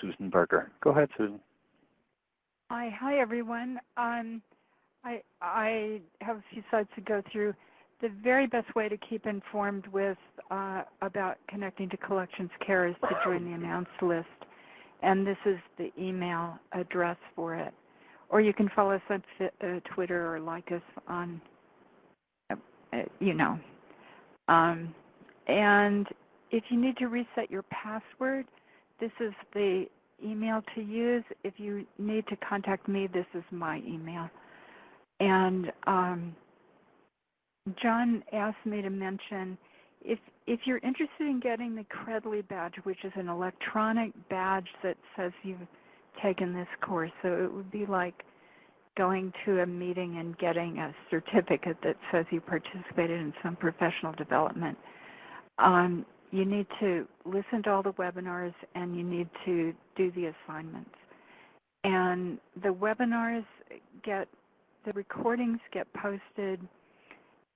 Susan Berger. Go ahead, Susan. Hi, hi everyone. Um, I, I have a few slides to go through. The very best way to keep informed with uh, about connecting to Collections Care is to join the announced list, and this is the email address for it. Or you can follow us on uh, Twitter or like us on, uh, you know. Um, and if you need to reset your password, this is the email to use. If you need to contact me, this is my email. And um, John asked me to mention if if you're interested in getting the Credly badge, which is an electronic badge that says you've taken this course, so it would be like going to a meeting and getting a certificate that says you participated in some professional development. Um, you need to listen to all the webinars and you need to do the assignments. And the webinars get, the recordings get posted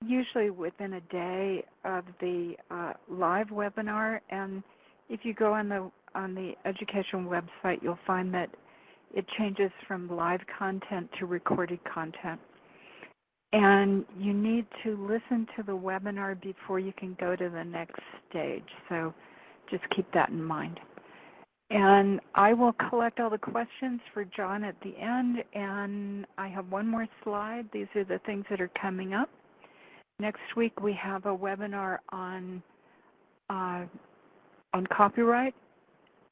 usually within a day of the uh, live webinar. And if you go on the, on the education website, you'll find that it changes from live content to recorded content. And you need to listen to the webinar before you can go to the next stage. So just keep that in mind. And I will collect all the questions for John at the end. And I have one more slide. These are the things that are coming up. Next week we have a webinar on uh, on copyright,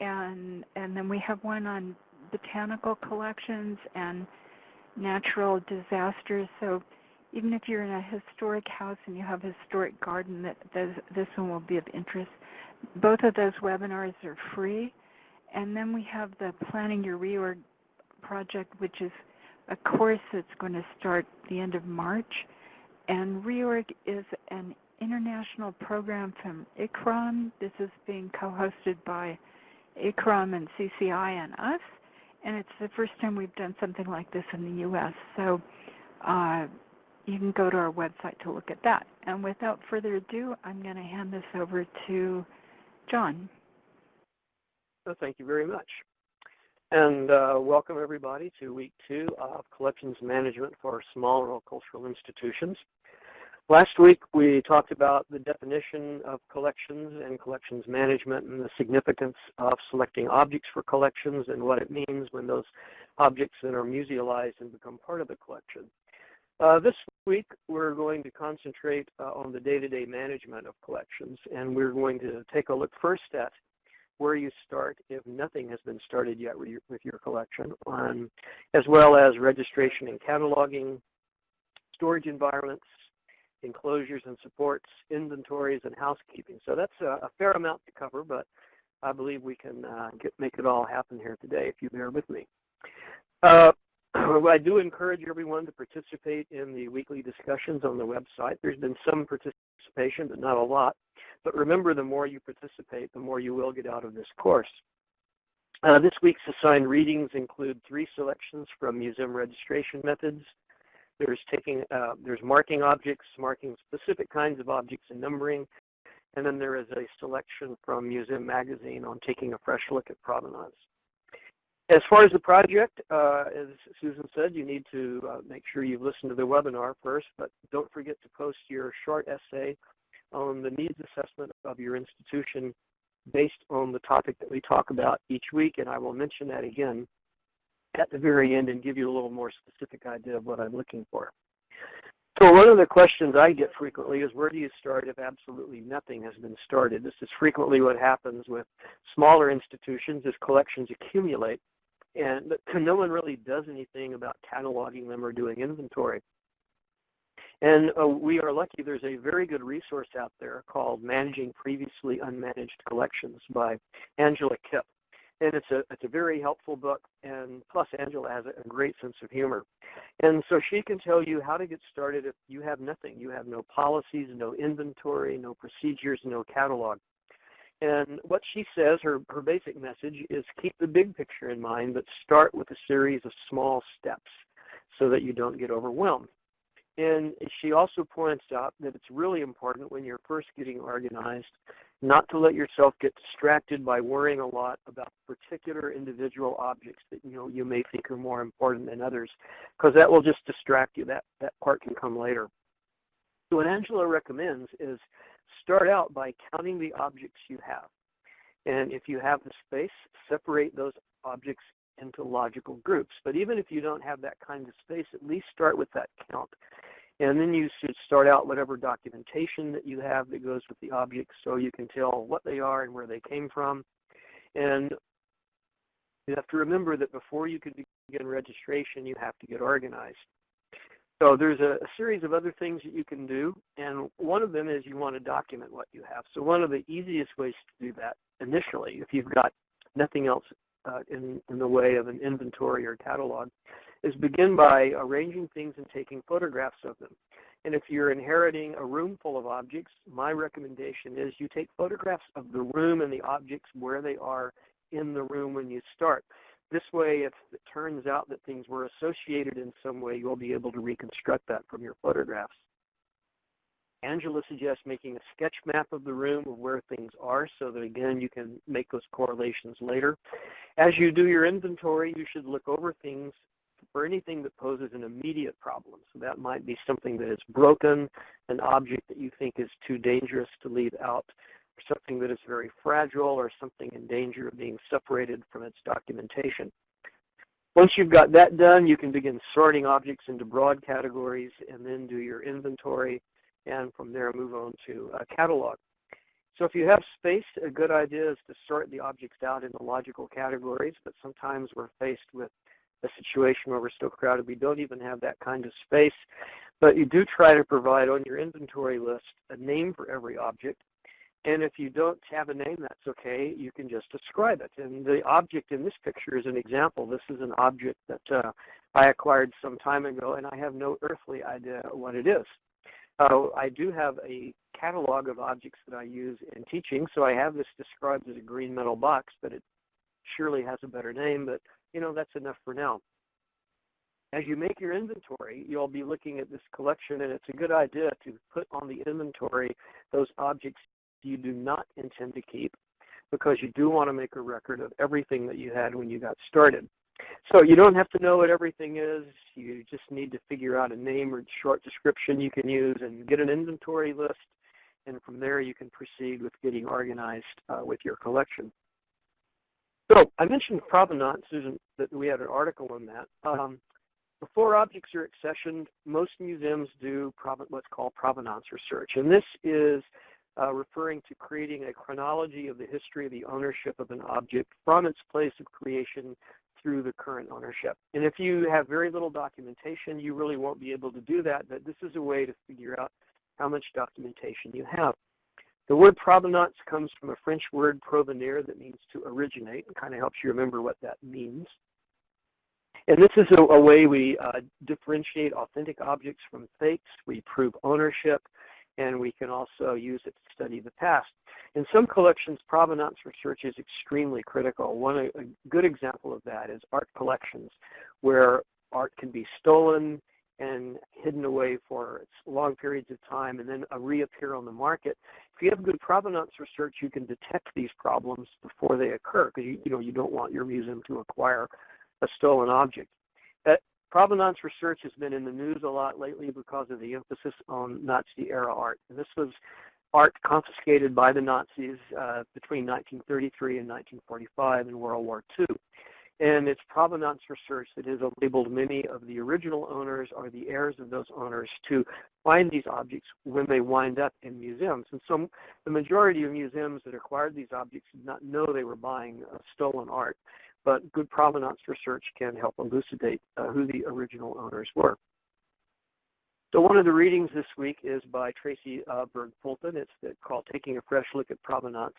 and and then we have one on botanical collections and natural disasters. So even if you're in a historic house and you have a historic garden, that this one will be of interest. Both of those webinars are free. And then we have the Planning Your Reorg project, which is a course that's going to start the end of March. And Reorg is an international program from ICCROM. This is being co-hosted by ICCROM and CCI and us. And it's the first time we've done something like this in the U.S. So uh, you can go to our website to look at that. And without further ado, I'm going to hand this over to John. Well, thank you very much. And uh, welcome everybody to week two of collections management for small rural cultural institutions. Last week we talked about the definition of collections and collections management and the significance of selecting objects for collections and what it means when those objects then are musealized and become part of the collection. Uh, this week, we're going to concentrate uh, on the day-to-day -day management of collections, and we're going to take a look first at where you start if nothing has been started yet with your, with your collection, um, as well as registration and cataloging, storage environments, enclosures and supports, inventories, and housekeeping. So that's a, a fair amount to cover, but I believe we can uh, get, make it all happen here today if you bear with me. Uh, I do encourage everyone to participate in the weekly discussions on the website. There's been some participation, but not a lot. But remember, the more you participate, the more you will get out of this course. Uh, this week's assigned readings include three selections from museum registration methods. There's taking, uh, there's marking objects, marking specific kinds of objects and numbering, and then there is a selection from Museum Magazine on taking a fresh look at provenance. As far as the project, uh, as Susan said, you need to uh, make sure you've listened to the webinar first, but don't forget to post your short essay on the needs assessment of your institution based on the topic that we talk about each week, and I will mention that again at the very end and give you a little more specific idea of what I'm looking for. So one of the questions I get frequently is where do you start if absolutely nothing has been started? This is frequently what happens with smaller institutions as collections accumulate and no one really does anything about cataloging them or doing inventory. And uh, we are lucky there's a very good resource out there called Managing Previously Unmanaged Collections by Angela Kipp. And it's a, it's a very helpful book, and plus Angela has a great sense of humor. And so she can tell you how to get started if you have nothing. You have no policies, no inventory, no procedures, no catalog. And what she says, her, her basic message is keep the big picture in mind, but start with a series of small steps so that you don't get overwhelmed. And she also points out that it's really important when you're first getting organized not to let yourself get distracted by worrying a lot about particular individual objects that you know you may think are more important than others, because that will just distract you. That that part can come later. So what Angela recommends is start out by counting the objects you have. And if you have the space, separate those objects into logical groups. But even if you don't have that kind of space, at least start with that count. And then you should start out whatever documentation that you have that goes with the objects so you can tell what they are and where they came from. And you have to remember that before you can begin registration, you have to get organized. So there's a, a, series of other things that you can do, and one of them is you want to document what you have. So one of the easiest ways to do that initially, if you've got nothing else uh, in, in the way of an inventory or catalog, is begin by arranging things and taking photographs of them. And if you're inheriting a room full of objects, my recommendation is you take photographs of the room and the objects where they are in the room when you start. This way, if it turns out that things were associated in some way, you'll be able to reconstruct that from your photographs. Angela suggests making a sketch map of the room of where things are so that, again, you can make those correlations later. As you do your inventory, you should look over things for anything that poses an immediate problem. So that might be something that is broken, an object that you think is too dangerous to leave out, something that is very fragile or something in danger of being separated from its documentation. Once you've got that done, you can begin sorting objects into broad categories and then do your inventory and from there move on to a catalog. So if you have space, a good idea is to sort the objects out into logical categories, but sometimes we're faced with a situation where we're so crowded we don't even have that kind of space. But you do try to provide on your inventory list a name for every object and if you don't have a name, that's okay. You can just describe it. And the object in this picture is an example. This is an object that uh, I acquired some time ago, and I have no earthly idea what it is. Uh, I do have a catalog of objects that I use in teaching, so I have this described as a green metal box, but it surely has a better name, but you know, that's enough for now. As you make your inventory, you'll be looking at this collection, and it's a good idea to put on the inventory those objects you do not intend to keep because you do want to make a record of everything that you had when you got started. So you don't have to know what everything is. You just need to figure out a name or short description you can use and get an inventory list. And from there, you can proceed with getting organized uh, with your collection. So I mentioned provenance, Susan, that we had an article on that. Um, before objects are accessioned, most museums do what's called provenance research. And this is referring to creating a chronology of the history of the ownership of an object from its place of creation through the current ownership. And if you have very little documentation, you really won't be able to do that, but this is a way to figure out how much documentation you have. The word provenance comes from a French word provenir that means to originate and kind of helps you remember what that means. And this is a, a way we uh, differentiate authentic objects from fakes. We prove ownership and we can also use it to study the past. In some collections, provenance research is extremely critical. One a good example of that is art collections, where art can be stolen and hidden away for long periods of time and then uh, reappear on the market. If you have good provenance research, you can detect these problems before they occur because you, you know you don't want your museum to acquire a stolen object. Provenance research has been in the news a lot lately because of the emphasis on Nazi-era art. And this was art confiscated by the Nazis uh, between 1933 and 1945 in World War II. And it's provenance research that has enabled many of the original owners or the heirs of those owners to find these objects when they wind up in museums. And so the majority of museums that acquired these objects did not know they were buying uh, stolen art but good provenance research can help elucidate uh, who the original owners were. So one of the readings this week is by Tracy uh, Berg-Fulton. It's called Taking a Fresh Look at Provenance.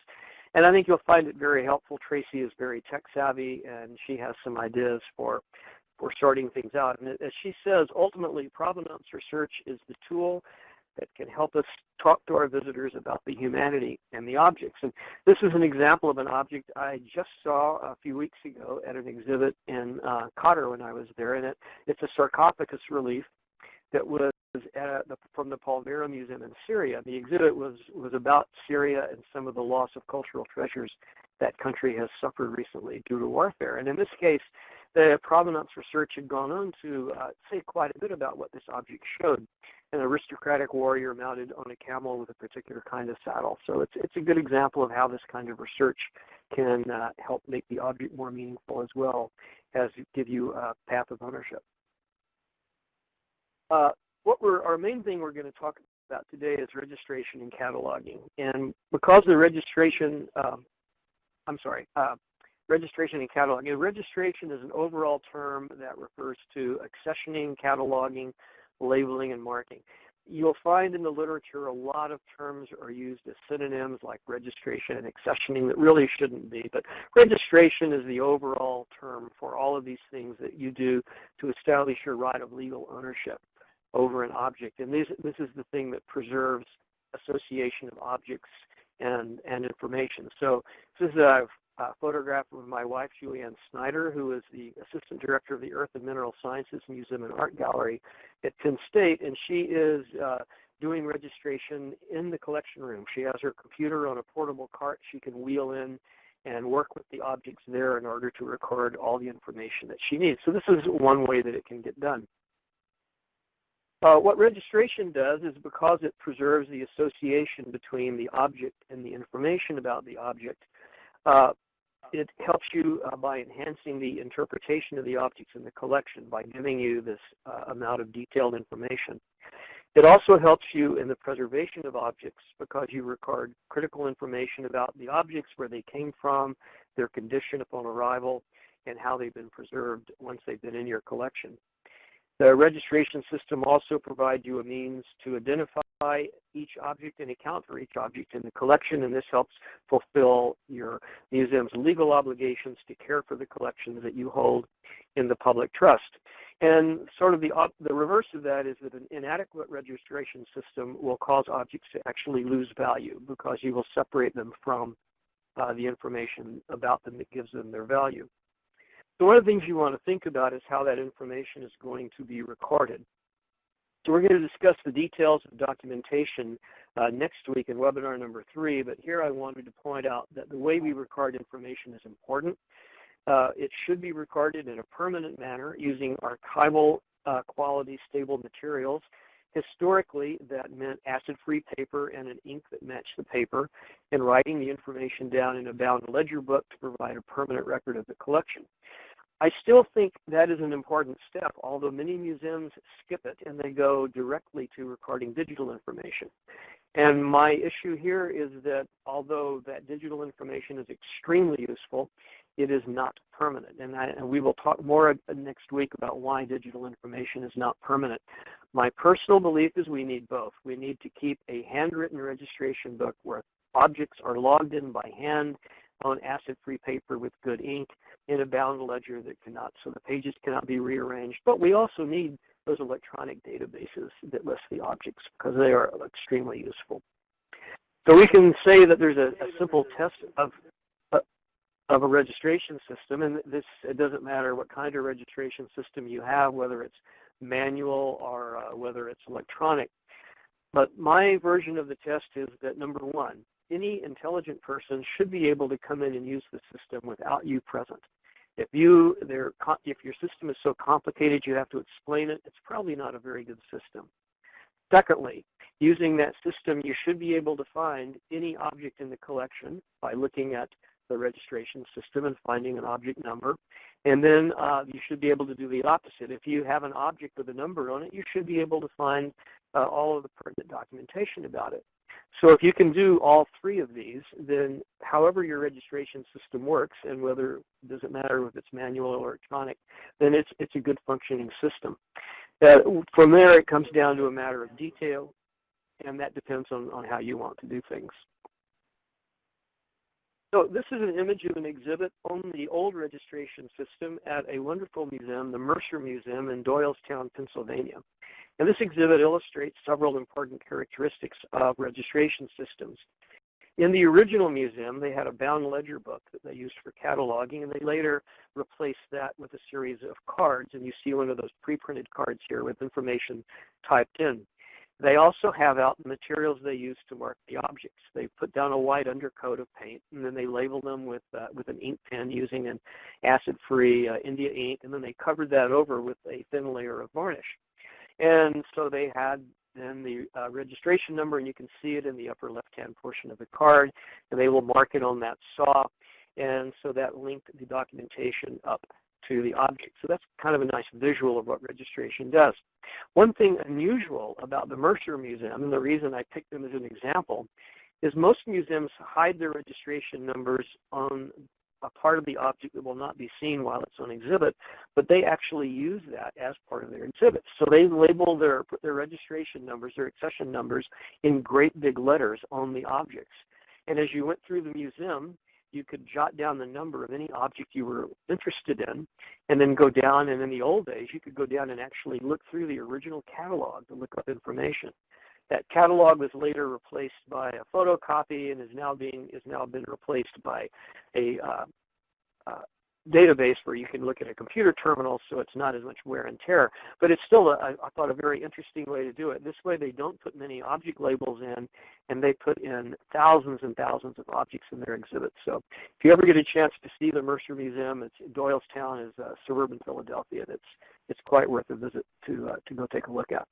And I think you'll find it very helpful. Tracy is very tech savvy and she has some ideas for, for sorting things out. And as she says, ultimately provenance research is the tool that can help us talk to our visitors about the humanity and the objects. And this is an example of an object I just saw a few weeks ago at an exhibit in uh, Cotter when I was there. And it, it's a sarcophagus relief that was at the, from the Palmyra Museum in Syria. The exhibit was, was about Syria and some of the loss of cultural treasures that country has suffered recently due to warfare. And in this case, the provenance research had gone on to uh, say quite a bit about what this object showed. An aristocratic warrior mounted on a camel with a particular kind of saddle. So it's, it's a good example of how this kind of research can uh, help make the object more meaningful as well as give you a path of ownership. Uh, what we're, our main thing we're going to talk about today is registration and cataloging. And because the registration, um, I'm sorry, uh, registration and cataloging. Registration is an overall term that refers to accessioning, cataloging, labeling, and marking. You'll find in the literature a lot of terms are used as synonyms like registration and accessioning that really shouldn't be. But registration is the overall term for all of these things that you do to establish your right of legal ownership over an object. And this, this is the thing that preserves association of objects and, and information. So this is a, a photograph of my wife, Julianne Snyder, who is the Assistant Director of the Earth and Mineral Sciences Museum and Art Gallery at Penn State, and she is uh, doing registration in the collection room. She has her computer on a portable cart she can wheel in and work with the objects there in order to record all the information that she needs. So this is one way that it can get done. Uh, what registration does is because it preserves the association between the object and the information about the object, uh, it helps you uh, by enhancing the interpretation of the objects in the collection by giving you this uh, amount of detailed information. It also helps you in the preservation of objects because you record critical information about the objects, where they came from, their condition upon arrival, and how they've been preserved once they've been in your collection. The registration system also provides you a means to identify each object and account for each object in the collection, and this helps fulfill your museum's legal obligations to care for the collections that you hold in the public trust. And sort of the, the reverse of that is that an inadequate registration system will cause objects to actually lose value because you will separate them from uh, the information about them that gives them their value. So one of the things you want to think about is how that information is going to be recorded. So we're going to discuss the details of documentation uh, next week in webinar number three, but here I wanted to point out that the way we record information is important. Uh, it should be recorded in a permanent manner using archival uh, quality stable materials. Historically, that meant acid-free paper and an ink that matched the paper, and writing the information down in a bound ledger book to provide a permanent record of the collection. I still think that is an important step, although many museums skip it and they go directly to recording digital information. And my issue here is that although that digital information is extremely useful, it is not permanent. And, I, and, we will talk more next week about why digital information is not permanent. My personal belief is we need both. We need to keep a handwritten registration book where objects are logged in by hand on acid-free paper with good ink in a bound ledger that cannot, so the pages cannot be rearranged. But we also need those electronic databases that list the objects because they are extremely useful. So we can say that there's a, a simple test of of a registration system, and this it doesn't matter what kind of registration system you have, whether it's manual or uh, whether it's electronic. But my version of the test is that number one, any intelligent person should be able to come in and use the system without you present. If you if your system is so complicated you have to explain it, it's probably not a very good system. Secondly, using that system, you should be able to find any object in the collection by looking at the registration system and finding an object number. And then uh, you should be able to do the opposite. If you have an object with a number on it, you should be able to find uh, all of the pertinent documentation about it. So if you can do all three of these, then however your registration system works, and whether it does it matter if it's manual or electronic, then it's it's a good functioning system. Uh, from there, it comes down to a matter of detail, and that depends on, on how you want to do things. So this is an image of an exhibit on the old registration system at a wonderful museum, the Mercer Museum in Doylestown, Pennsylvania. And this exhibit illustrates several important characteristics of registration systems. In the original museum, they had a bound ledger book that they used for cataloging, and they later replaced that with a series of cards, and you see one of those pre-printed cards here with information typed in. They also have out the materials they use to mark the objects. They put down a white undercoat of paint, and then they label them with uh, with an ink pen using an acid-free uh, India ink, and then they covered that over with a thin layer of varnish. And so they had then the uh, registration number, and you can see it in the upper left-hand portion of the card, and they will mark it on that saw. And so that linked the documentation up to the object. So that's kind of a nice visual of what registration does. One thing unusual about the Mercer Museum, and the reason I picked them as an example, is most museums hide their registration numbers on a part of the object that will not be seen while it's on exhibit, but they actually use that as part of their exhibit. So they label their, their registration numbers, their accession numbers, in great big letters on the objects. And as you went through the museum, you could jot down the number of any object you were interested in and then go down and in the old days you could go down and actually look through the original catalog to look up information. That catalog was later replaced by a photocopy and is now being is now been replaced by a uh, uh, database where you can look at a computer terminal so it's not as much wear and tear. But it's still, a, I thought, a very interesting way to do it. This way they don't put many object labels in, and they put in thousands and thousands of objects in their exhibits. So if you ever get a chance to see the Mercer Museum, it's Doylestown is uh, suburban Philadelphia. And it's, it's quite worth a visit to, uh, to go take a look at.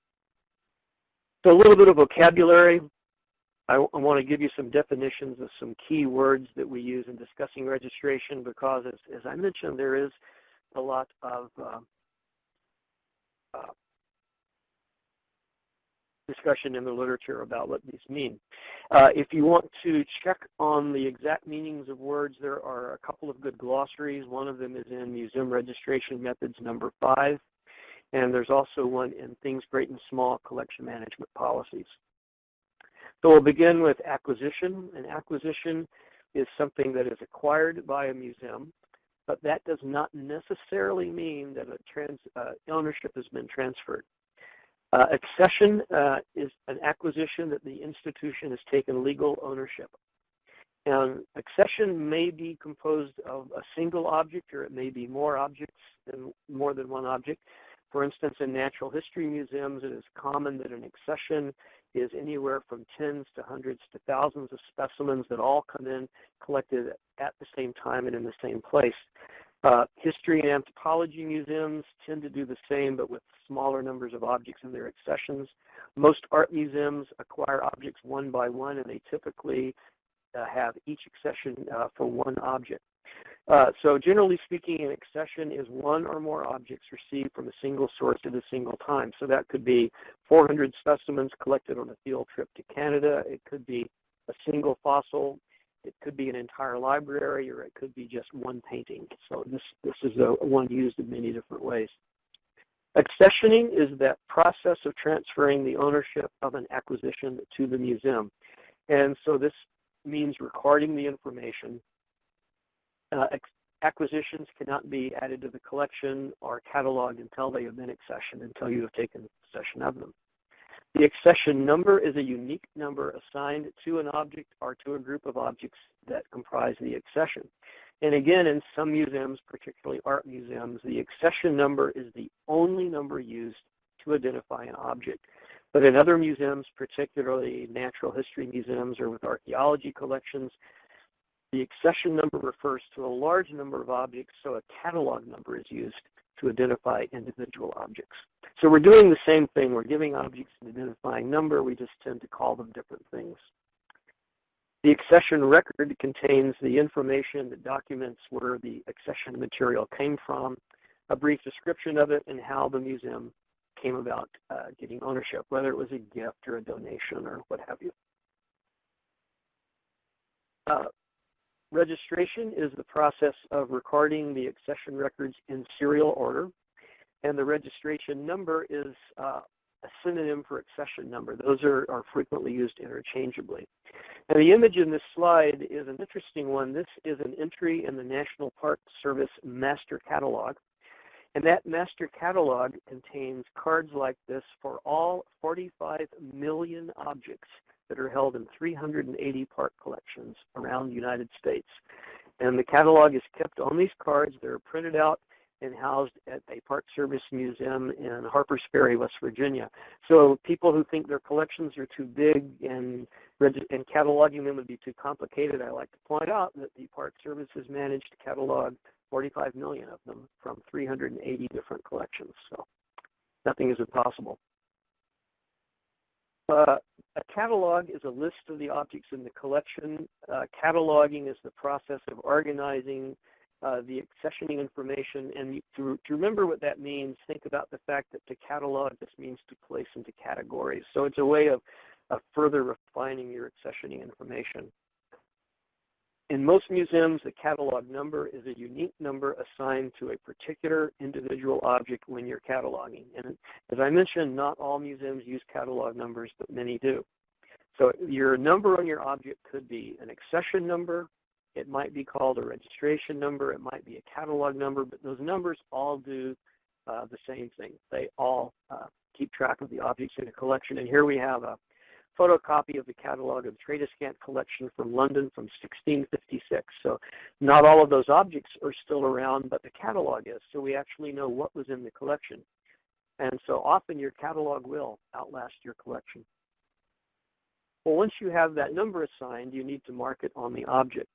So a little bit of vocabulary. I, I want to give you some definitions of some key words that we use in discussing registration because, as, as I mentioned, there is a lot of uh, uh, discussion in the literature about what these mean. Uh, if you want to check on the exact meanings of words, there are a couple of good glossaries. One of them is in Museum Registration Methods number five, and there's also one in Things Great and Small Collection Management Policies. So we'll begin with acquisition. An acquisition is something that is acquired by a museum, but that does not necessarily mean that a trans, uh, ownership has been transferred. Uh, accession uh, is an acquisition that the institution has taken legal ownership. And accession may be composed of a single object or it may be more objects than more than one object. For instance, in natural history museums, it is common that an accession is anywhere from tens to hundreds to thousands of specimens that all come in collected at the same time and in the same place. Uh, history and anthropology museums tend to do the same, but with smaller numbers of objects in their accessions. Most art museums acquire objects one by one, and they typically uh, have each accession uh, for one object. Uh, so generally speaking, an accession is one or more objects received from a single source at a single time. So that could be 400 specimens collected on a field trip to Canada. It could be a single fossil. It could be an entire library, or it could be just one painting. So this, this is a, one used in many different ways. Accessioning is that process of transferring the ownership of an acquisition to the museum. And so this means recording the information uh, acquisitions cannot be added to the collection or cataloged until they have been accessioned, until you have taken possession of them. The accession number is a unique number assigned to an object or to a group of objects that comprise the accession. And again, in some museums, particularly art museums, the accession number is the only number used to identify an object. But in other museums, particularly natural history museums or with archaeology collections, the accession number refers to a large number of objects, so a catalog number is used to identify individual objects. So we're doing the same thing. We're giving objects an identifying number. We just tend to call them different things. The accession record contains the information that documents where the accession material came from, a brief description of it, and how the museum came about uh, getting ownership, whether it was a gift or a donation or what have you. Uh, Registration is the process of recording the accession records in serial order, and the registration number is uh, a synonym for accession number. Those are, are frequently used interchangeably. And the image in this slide is an interesting one. This is an entry in the National Park Service Master Catalog. And that master catalog contains cards like this for all 45 million objects that are held in 380 park collections around the United States. And the catalog is kept on these cards. They're printed out and housed at a Park Service museum in Harpers Ferry, West Virginia. So people who think their collections are too big and, and cataloging them would be too complicated, I like to point out that the Park Service has managed to catalog 45 million of them from 380 different collections. So nothing is impossible. Uh, a catalog is a list of the objects in the collection. Uh, cataloging is the process of organizing uh, the accessioning information. And to, to, remember what that means, think about the fact that to catalog just means to place into categories. So it's a way of, of further refining your accessioning information. In most museums, the catalog number is a unique number assigned to a particular individual object when you're cataloging. And as I mentioned, not all museums use catalog numbers, but many do. So your number on your object could be an accession number, it might be called a registration number, it might be a catalog number, but those numbers all do uh, the same thing. They all uh, keep track of the objects in a collection. And here we have a photocopy of the catalog of the Tradescant collection from London from 1656. So not all of those objects are still around, but the catalog is. So we actually know what was in the collection. And so often your catalog will outlast your collection. Well, once you have that number assigned, you need to mark it on the object.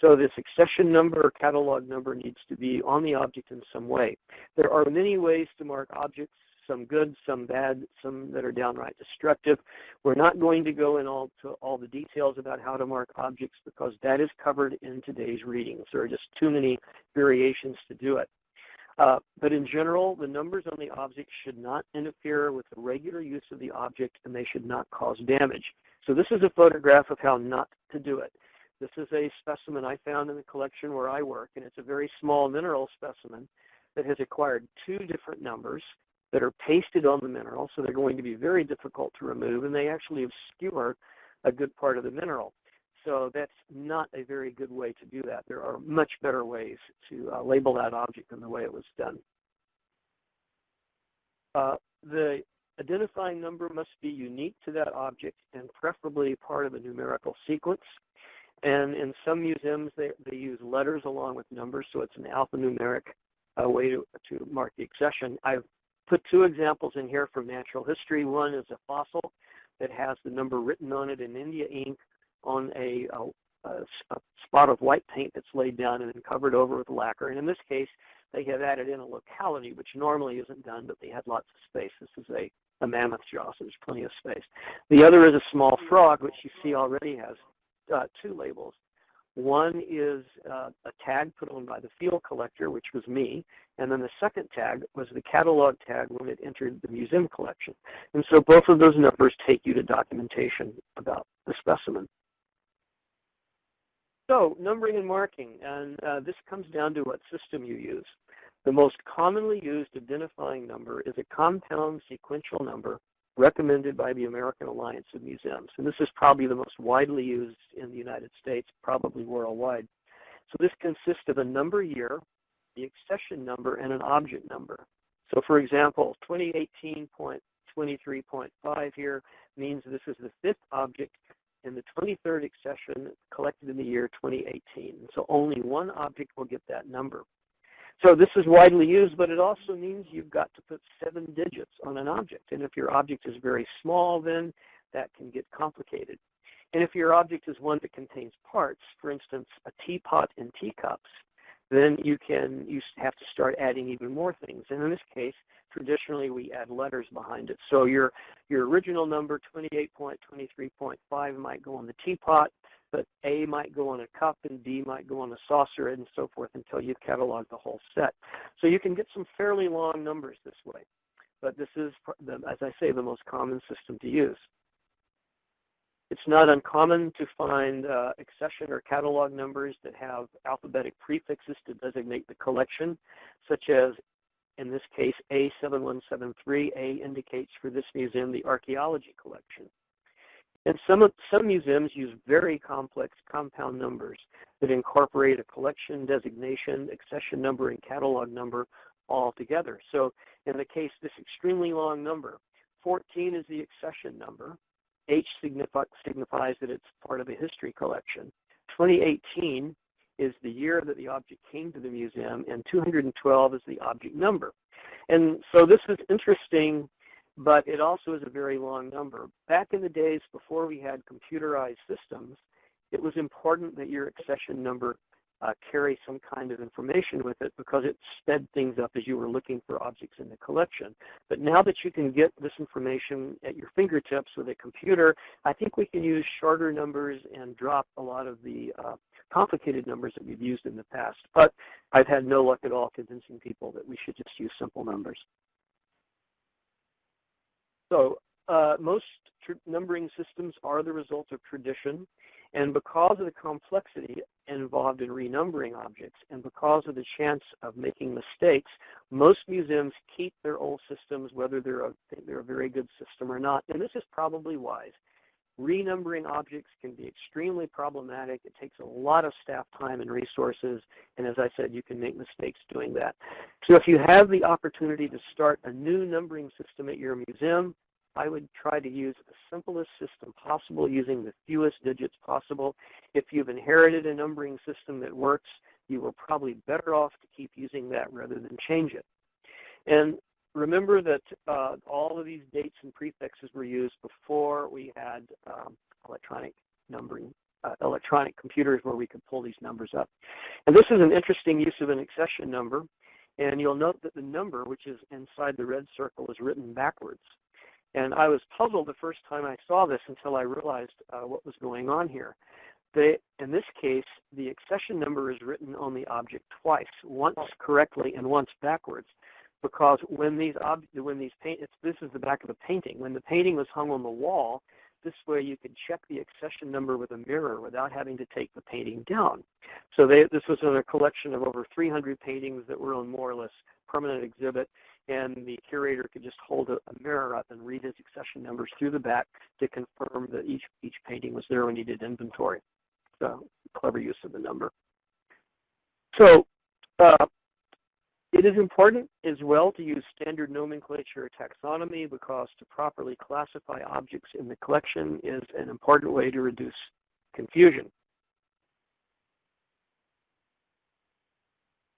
So this accession number or catalog number needs to be on the object in some way. There are many ways to mark objects some good, some bad, some that are downright destructive. We're not going to go into all, all the details about how to mark objects because that is covered in today's readings. There are just too many variations to do it. Uh, but in general, the numbers on the object should not interfere with the regular use of the object and they should not cause damage. So this is a photograph of how not to do it. This is a specimen I found in the collection where I work, and it's a very small mineral specimen that has acquired two different numbers that are pasted on the mineral, so they're going to be very difficult to remove, and they actually obscure a good part of the mineral. So that's not a very good way to do that. There are much better ways to uh, label that object than the way it was done. Uh, the identifying number must be unique to that object and preferably part of a numerical sequence. And in some museums, they, they use letters along with numbers, so it's an alphanumeric uh, way to, to mark the accession. I've put two examples in here from natural history. One is a fossil that has the number written on it in India ink on a, a, a, spot of white paint that's laid down and then covered over with lacquer. And in this case, they have added in a locality, which normally isn't done, but they had lots of space. This is a, a mammoth jaw, so there's plenty of space. The other is a small frog, which you see already has uh, two labels. One is uh, a tag put on by the field collector, which was me, and then the second tag was the catalog tag when it entered the museum collection. And so both of those numbers take you to documentation about the specimen. So numbering and marking, and uh, this comes down to what system you use. The most commonly used identifying number is a compound sequential number recommended by the American Alliance of Museums. And this is probably the most widely used in the United States, probably worldwide. So this consists of a number year, the accession number, and an object number. So for example, 2018.23.5 here means this is the fifth object in the 23rd accession collected in the year 2018. So only one object will get that number. So this is widely used, but it also means you've got to put seven digits on an object. And if your object is very small, then that can get complicated. And if your object is one that contains parts, for instance, a teapot and teacups, then you can you have to start adding even more things. And in this case, traditionally we add letters behind it. So your your original number 28.23.5 might go on the teapot, but A might go on a cup and B might go on a saucer and so forth until you've cataloged the whole set. So you can get some fairly long numbers this way. But this is, as I say, the most common system to use. It's not uncommon to find uh, accession or catalog numbers that have alphabetic prefixes to designate the collection, such as, in this case, A7173. A indicates for this museum the archaeology collection. And some, some museums use very complex compound numbers that incorporate a collection designation, accession number, and catalog number all together. So in the case, this extremely long number, 14 is the accession number, H signifi signifies that it's part of a history collection. 2018 is the year that the object came to the museum, and 212 is the object number. And so this is interesting, but it also is a very long number. Back in the days before we had computerized systems, it was important that your accession number uh, carry some kind of information with it because it sped things up as you were looking for objects in the collection. But now that you can get this information at your fingertips with a computer, I think we can use shorter numbers and drop a lot of the uh, complicated numbers that we've used in the past. But I've had no luck at all convincing people that we should just use simple numbers. So uh, most numbering systems are the result of tradition. And because of the complexity involved in renumbering objects and because of the chance of making mistakes, most museums keep their old systems whether they're a, they're a very good system or not. And this is probably wise. Renumbering objects can be extremely problematic. It takes a lot of staff time and resources. And as I said, you can make mistakes doing that. So if you have the opportunity to start a new numbering system at your museum, I would try to use the simplest system possible using the fewest digits possible. If you've inherited a numbering system that works, you are probably better off to keep using that rather than change it. And remember that uh, all of these dates and prefixes were used before we had um, electronic numbering, uh, electronic computers where we could pull these numbers up. And this is an interesting use of an accession number. And you'll note that the number, which is inside the red circle, is written backwards. And I was puzzled the first time I saw this until I realized uh, what was going on here. They, in this case, the accession number is written on the object twice, once correctly and once backwards, because when these ob- when these paint, this is the back of a painting. When the painting was hung on the wall, this way you could check the accession number with a mirror without having to take the painting down. So they, this was in a collection of over 300 paintings that were on more or less permanent exhibit, and the curator could just hold a, a mirror up and read his accession numbers through the back to confirm that each, each painting was there when he did inventory. So clever use of the number. So uh, it is important as well to use standard nomenclature or taxonomy because to properly classify objects in the collection is an important way to reduce confusion.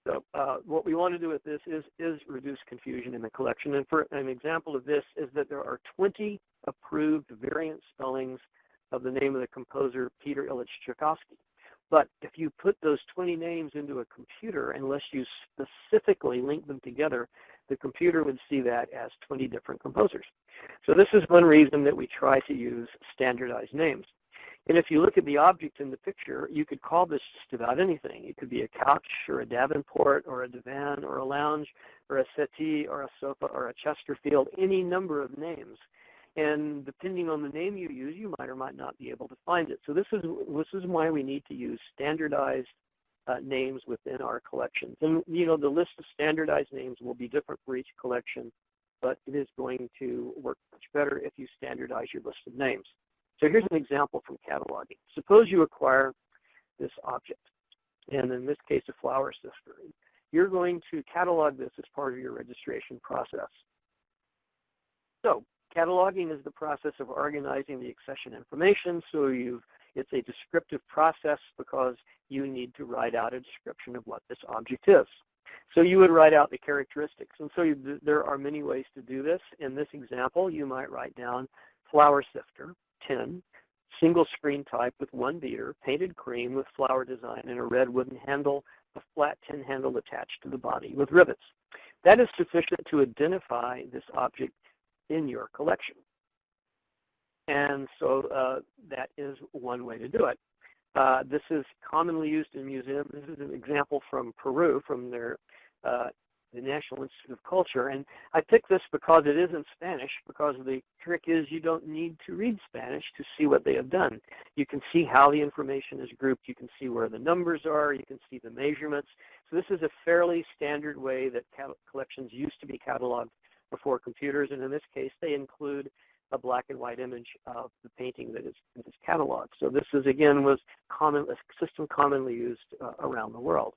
So uh, what we want to do with this is, is reduce confusion in the collection. And for an example of this is that there are 20 approved variant spellings of the name of the composer Peter Ilyich Tchaikovsky. But if you put those 20 names into a computer, unless you specifically link them together, the computer would see that as 20 different composers. So this is one reason that we try to use standardized names. And if you look at the object in the picture, you could call this just about anything. It could be a couch or a Davenport or a divan or a lounge or a settee or a sofa or a Chesterfield, any number of names. And depending on the name you use, you might or might not be able to find it. So this is, this is why we need to use standardized uh, names within our collections. And, you know, the list of standardized names will be different for each collection, but it is going to work much better if you standardize your list of names. So here's an example from cataloging. Suppose you acquire this object, and in this case, a flour sifter. You're going to catalog this as part of your registration process. So cataloging is the process of organizing the accession information. So you've, it's a descriptive process because you need to write out a description of what this object is. So you would write out the characteristics. And so you, there are many ways to do this. In this example, you might write down flour sifter. 10, single screen type with one beater, painted cream with flower design and a red wooden handle, a flat tin handle attached to the body with rivets. That is sufficient to identify this object in your collection. And so uh, that is one way to do it. Uh, this is commonly used in museums. This is an example from Peru, from their uh, the National Institute of Culture. And I picked this because it is in Spanish, because the trick is you don't need to read Spanish to see what they have done. You can see how the information is grouped. You can see where the numbers are. You can see the measurements. So this is a fairly standard way that collections used to be cataloged before computers. And in this case, they include a black and white image of the painting that is, that is cataloged. So this is, again, was common, a system commonly used uh, around the world.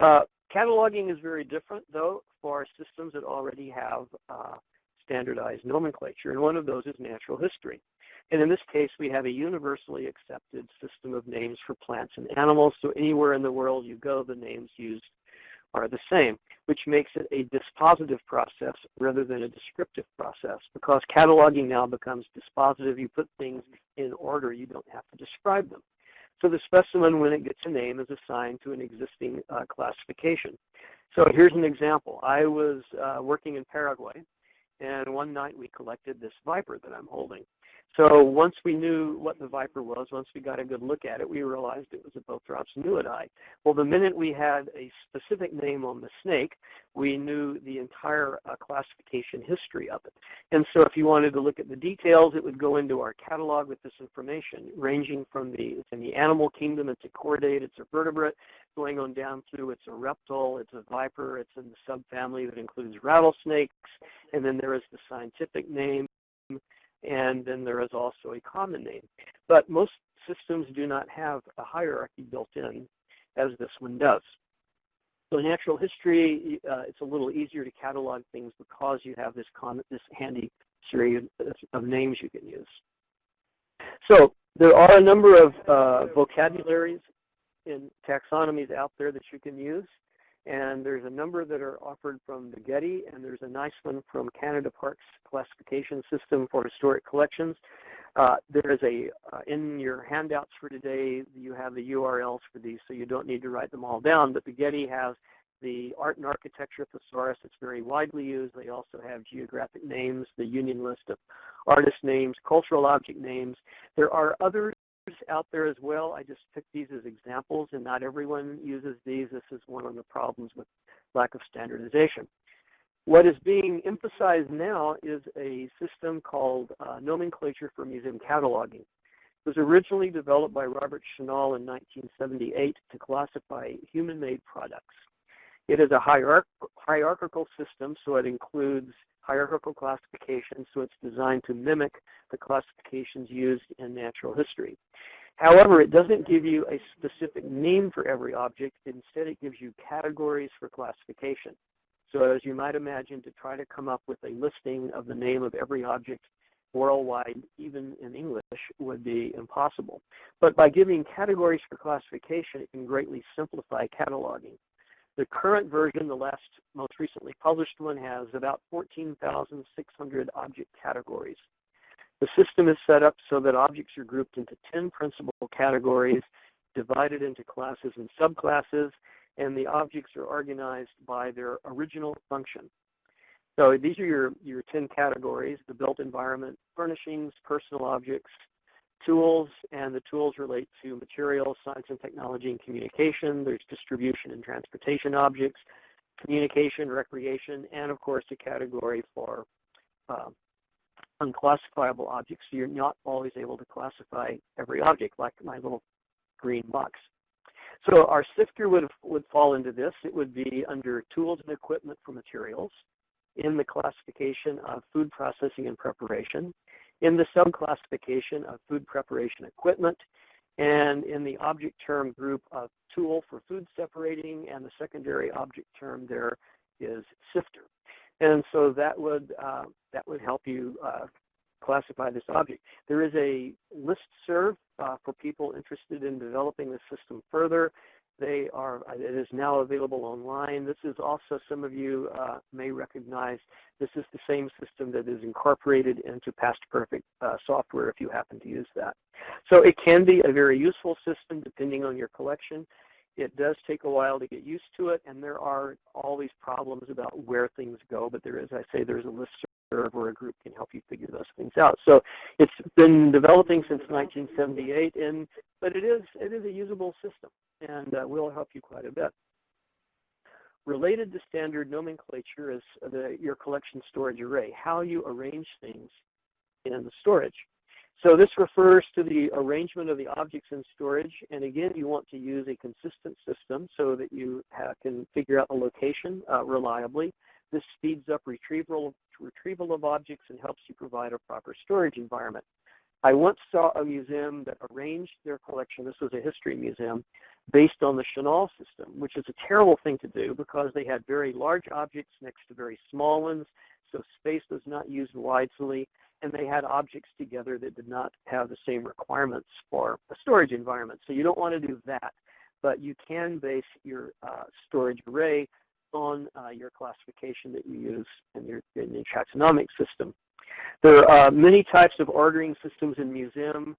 Uh, Cataloging is very different, though, for systems that already have uh, standardized nomenclature, and one of those is natural history. And in this case, we have a universally accepted system of names for plants and animals, so anywhere in the world you go, the names used are the same, which makes it a dispositive process rather than a descriptive process because cataloging now becomes dispositive. You put things in order. You don't have to describe them. So the specimen, when it gets a name, is assigned to an existing uh, classification. So here's an example. I was uh, working in Paraguay, and one night we collected this viper that I'm holding. So once we knew what the viper was, once we got a good look at it, we realized it was a Bothrops nuidae. Well, the minute we had a specific name on the snake, we knew the entire uh, classification history of it. And so if you wanted to look at the details, it would go into our catalog with this information, ranging from the, it's in the animal kingdom, it's a chordate, it's a vertebrate, going on down through it's a reptile, it's a viper, it's in the subfamily that includes rattlesnakes, and then there is the scientific name, and then there is also a common name. But most systems do not have a hierarchy built in as this one does. So natural history, uh, it's a little easier to catalog things because you have this, common, this handy series of names you can use. So there are a number of uh, vocabularies in taxonomies out there that you can use. And there's a number that are offered from the Getty, and there's a nice one from Canada Parks Classification System for Historic Collections. Uh, there is a, uh, in your handouts for today, you have the URLs for these, so you don't need to write them all down. But the Getty has the art and architecture thesaurus. It's very widely used. They also have geographic names, the union list of artist names, cultural object names. There are others out there as well. I just took these as examples, and not everyone uses these. This is one of the problems with lack of standardization. What is being emphasized now is a system called uh, Nomenclature for Museum Cataloging. It was originally developed by Robert Chenhall in 1978 to classify human-made products. It is a hierarch hierarchical system, so it includes hierarchical classification, so it's designed to mimic the classifications used in natural history. However, it doesn't give you a specific name for every object. Instead, it gives you categories for classification. So as you might imagine, to try to come up with a listing of the name of every object worldwide, even in English, would be impossible. But by giving categories for classification, it can greatly simplify cataloging. The current version, the last most recently published one, has about 14,600 object categories. The system is set up so that objects are grouped into 10 principal categories, divided into classes and subclasses, and the objects are organized by their original function. So these are your, your 10 categories, the built environment, furnishings, personal objects, tools, and the tools relate to materials, science and technology, and communication. There's distribution and transportation objects, communication, recreation, and of course a category for uh, unclassifiable objects. So you're not always able to classify every object like my little green box. So our sifter would, would fall into this. It would be under tools and equipment for materials in the classification of food processing and preparation in the subclassification of food preparation equipment, and in the object term group of tool for food separating, and the secondary object term there is sifter. And so that would, uh, that would help you uh, classify this object. There is a list serve uh, for people interested in developing the system further. They are, it is now available online. This is also, some of you uh, may recognize, this is the same system that is incorporated into Past Perfect uh, software if you happen to use that. So it can be a very useful system depending on your collection. It does take a while to get used to it, and there are all these problems about where things go, but there is, I say, there's a list where a group can help you figure those things out. So it's been developing since 1978, and but it is it is a usable system and uh, will help you quite a bit. Related to standard nomenclature is the, your collection storage array, how you arrange things in the storage. So this refers to the arrangement of the objects in storage, and again, you want to use a consistent system so that you have, can figure out the location uh, reliably. This speeds up retrieval, retrieval of objects and helps you provide a proper storage environment. I once saw a museum that arranged their collection, this was a history museum, based on the Chenhall system, which is a terrible thing to do because they had very large objects next to very small ones, so space was not used wisely, and they had objects together that did not have the same requirements for a storage environment. So you don't want to do that, but you can base your uh, storage array on uh, your classification that you use in your, in your taxonomic system. There are many types of ordering systems in museum.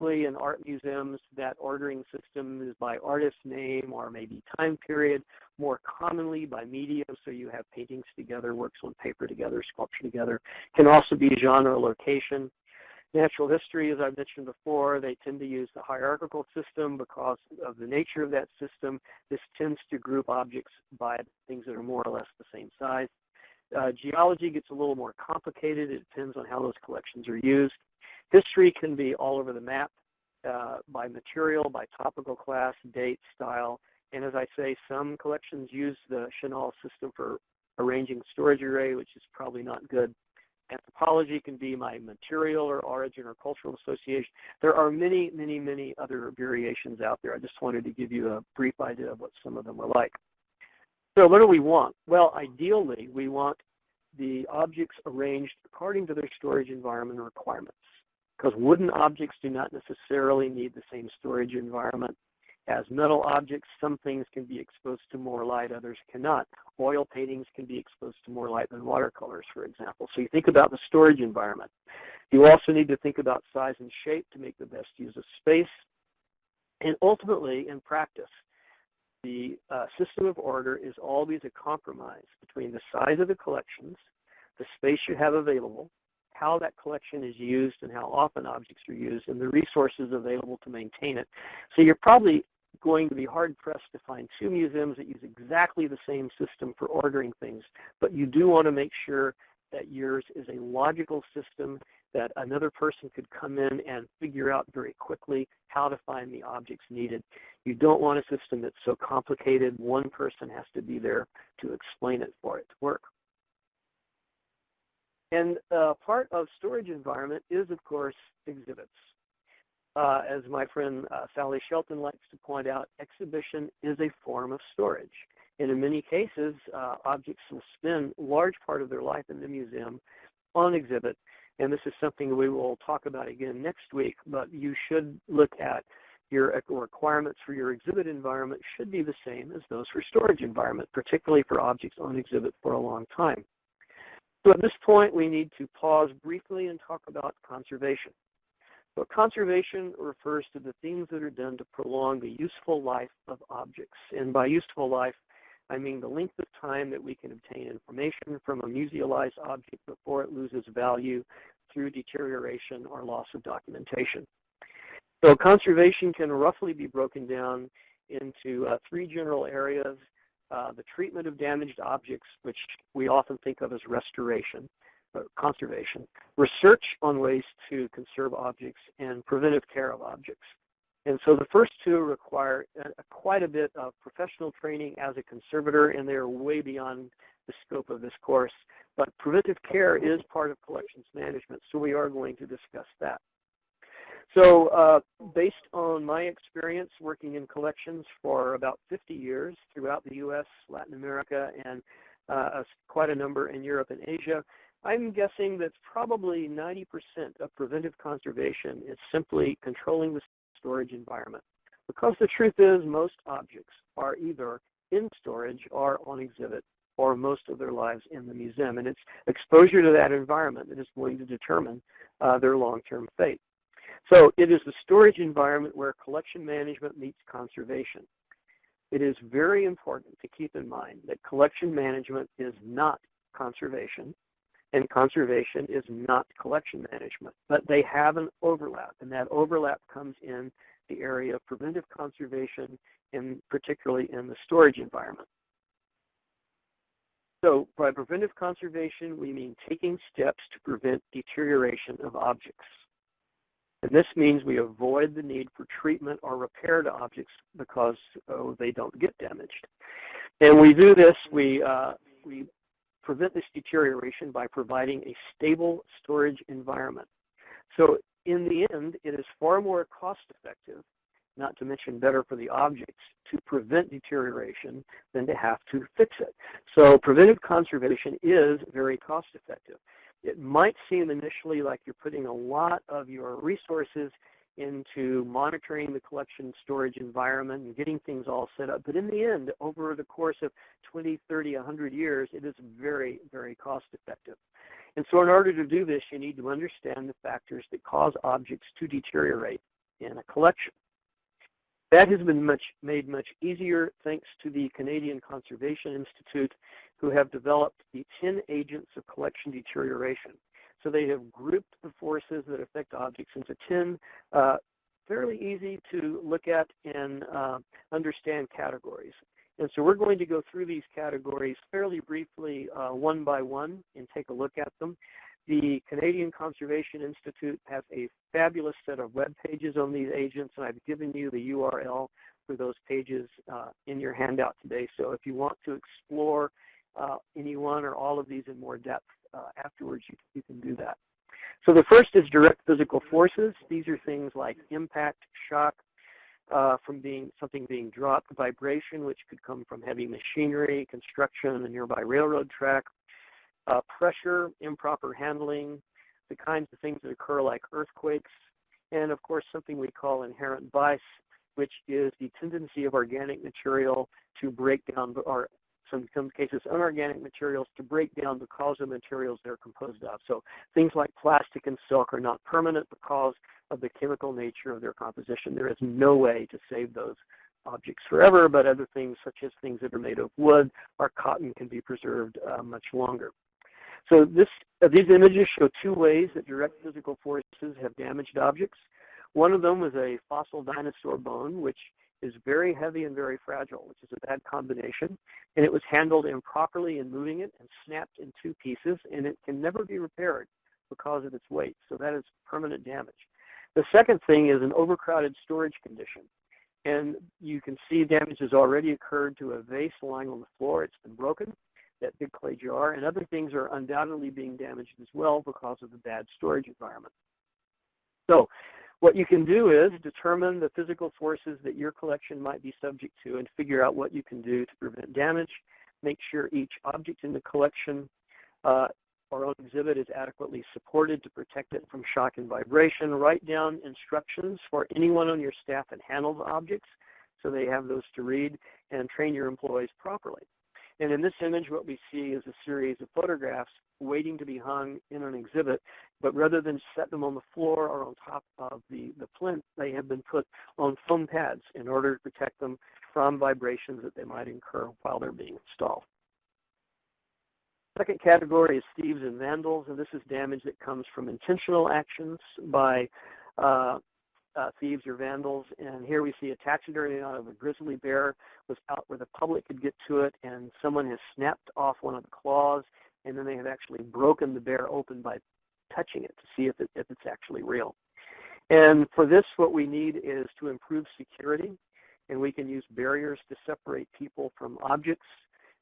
In art museums, that ordering system is by artist name or maybe time period, more commonly by medium, so you have paintings together, works on paper together, sculpture together. Can also be genre or location. Natural history, as I mentioned before, they tend to use the hierarchical system because of the nature of that system. This tends to group objects by things that are more or less the same size. Uh, geology gets a little more complicated. It depends on how those collections are used. History can be all over the map uh, by material, by topical class, date, style. And as I say, some collections use the Chenhall system for arranging storage array, which is probably not good. Anthropology can be my material or origin or cultural association. There are many, many, many other variations out there. I just wanted to give you a brief idea of what some of them are like. So what do we want? Well, ideally, we want the objects arranged according to their storage environment requirements because wooden objects do not necessarily need the same storage environment as metal objects. Some things can be exposed to more light, others cannot. Oil paintings can be exposed to more light than watercolors, for example. So you think about the storage environment. You also need to think about size and shape to make the best use of space. And ultimately, in practice, the uh, system of order is always a compromise between the size of the collections, the space you have available, how that collection is used and how often objects are used, and the resources available to maintain it. So you're probably going to be hard-pressed to find two museums that use exactly the same system for ordering things, but you do want to make sure that yours is a logical system that another person could come in and figure out very quickly how to find the objects needed. You don't want a system that's so complicated one person has to be there to explain it for it to work. And uh, part of storage environment is, of course, exhibits. Uh, as my friend uh, Sally Shelton likes to point out, exhibition is a form of storage. And in many cases, uh, objects will spend large part of their life in the museum on exhibit. And this is something we will talk about again next week, but you should look at your requirements for your exhibit environment should be the same as those for storage environment, particularly for objects on exhibit for a long time. So at this point, we need to pause briefly and talk about conservation. So conservation refers to the things that are done to prolong the useful life of objects. And by useful life, I mean the length of time that we can obtain information from a musealized object before it loses value through deterioration or loss of documentation. So conservation can roughly be broken down into uh, three general areas. Uh, the treatment of damaged objects, which we often think of as restoration, uh, conservation, research on ways to conserve objects, and preventive care of objects. And so the first two require uh, quite a bit of professional training as a conservator, and they're way beyond the scope of this course. But preventive care is part of collections management, so we are going to discuss that. So uh, based on my experience working in collections for about 50 years throughout the U.S., Latin America, and uh, quite a number in Europe and Asia, I'm guessing that probably 90% of preventive conservation is simply controlling the storage environment. Because the truth is most objects are either in storage or on exhibit or most of their lives in the museum. And it's exposure to that environment that is going to determine uh, their long-term fate. So it is the storage environment where collection management meets conservation. It is very important to keep in mind that collection management is not conservation and conservation is not collection management, but they have an overlap, and that overlap comes in the area of preventive conservation, and particularly in the storage environment. So by preventive conservation, we mean taking steps to prevent deterioration of objects. And this means we avoid the need for treatment or repair to objects because oh, they don't get damaged. And we do this, we, uh, we prevent this deterioration by providing a stable storage environment. So in the end, it is far more cost effective not to mention better for the objects, to prevent deterioration than to have to fix it. So preventive conservation is very cost effective. It might seem initially like you're putting a lot of your resources into monitoring the collection storage environment and getting things all set up. But in the end, over the course of 20, 30, 100 years, it is very, very cost effective. And so in order to do this, you need to understand the factors that cause objects to deteriorate in a collection. That has been much, made much easier thanks to the Canadian Conservation Institute, who have developed the 10 agents of collection deterioration. So they have grouped the forces that affect objects into 10 uh, fairly easy to look at and uh, understand categories. And so we're going to go through these categories fairly briefly uh, one by one and take a look at them. The Canadian Conservation Institute has a fabulous set of web pages on these agents, and I've given you the URL for those pages uh, in your handout today. So if you want to explore uh, any one or all of these in more depth afterwards, you, you can do that. So the first is direct physical forces. These are things like impact, shock, uh, from being something being dropped, vibration, which could come from heavy machinery, construction, a nearby railroad track, uh, pressure, improper handling, the kinds of things that occur like earthquakes, and of course something we call inherent vice, which is the tendency of organic material to break down, or some, some cases unorganic materials to break down because of materials they're composed of. So things like plastic and silk are not permanent because of the chemical nature of their composition. There is no way to save those objects forever, but other things such as things that are made of wood or cotton can be preserved uh, much longer. So this, uh, these images show two ways that direct physical forces have damaged objects. One of them was a fossil dinosaur bone, which is very heavy and very fragile, which is a bad combination. And it was handled improperly in moving it and snapped in two pieces, and it can never be repaired because of its weight. So that is permanent damage. The second thing is an overcrowded storage condition. And you can see damage has already occurred to a vase lying on the floor. It's been broken, that big clay jar, and other things are undoubtedly being damaged as well because of the bad storage environment. So what you can do is determine the physical forces that your collection might be subject to and figure out what you can do to prevent damage. Make sure each object in the collection uh, or on exhibit is adequately supported to protect it from shock and vibration. Write down instructions for anyone on your staff that handles objects so they have those to read and train your employees properly. And in this image, what we see is a series of photographs waiting to be hung in an exhibit, but rather than set them on the floor or on top of the, the plinth, they have been put on foam pads in order to protect them from vibrations that they might incur while they're being installed. Second category is thieves and vandals, and this is damage that comes from intentional actions by uh, uh, thieves or vandals. And here we see a taxidermy out of a grizzly bear was out where the public could get to it, and someone has snapped off one of the claws, and then they have actually broken the bear open by touching it to see if, it, if it's actually real. And for this, what we need is to improve security, and we can use barriers to separate people from objects.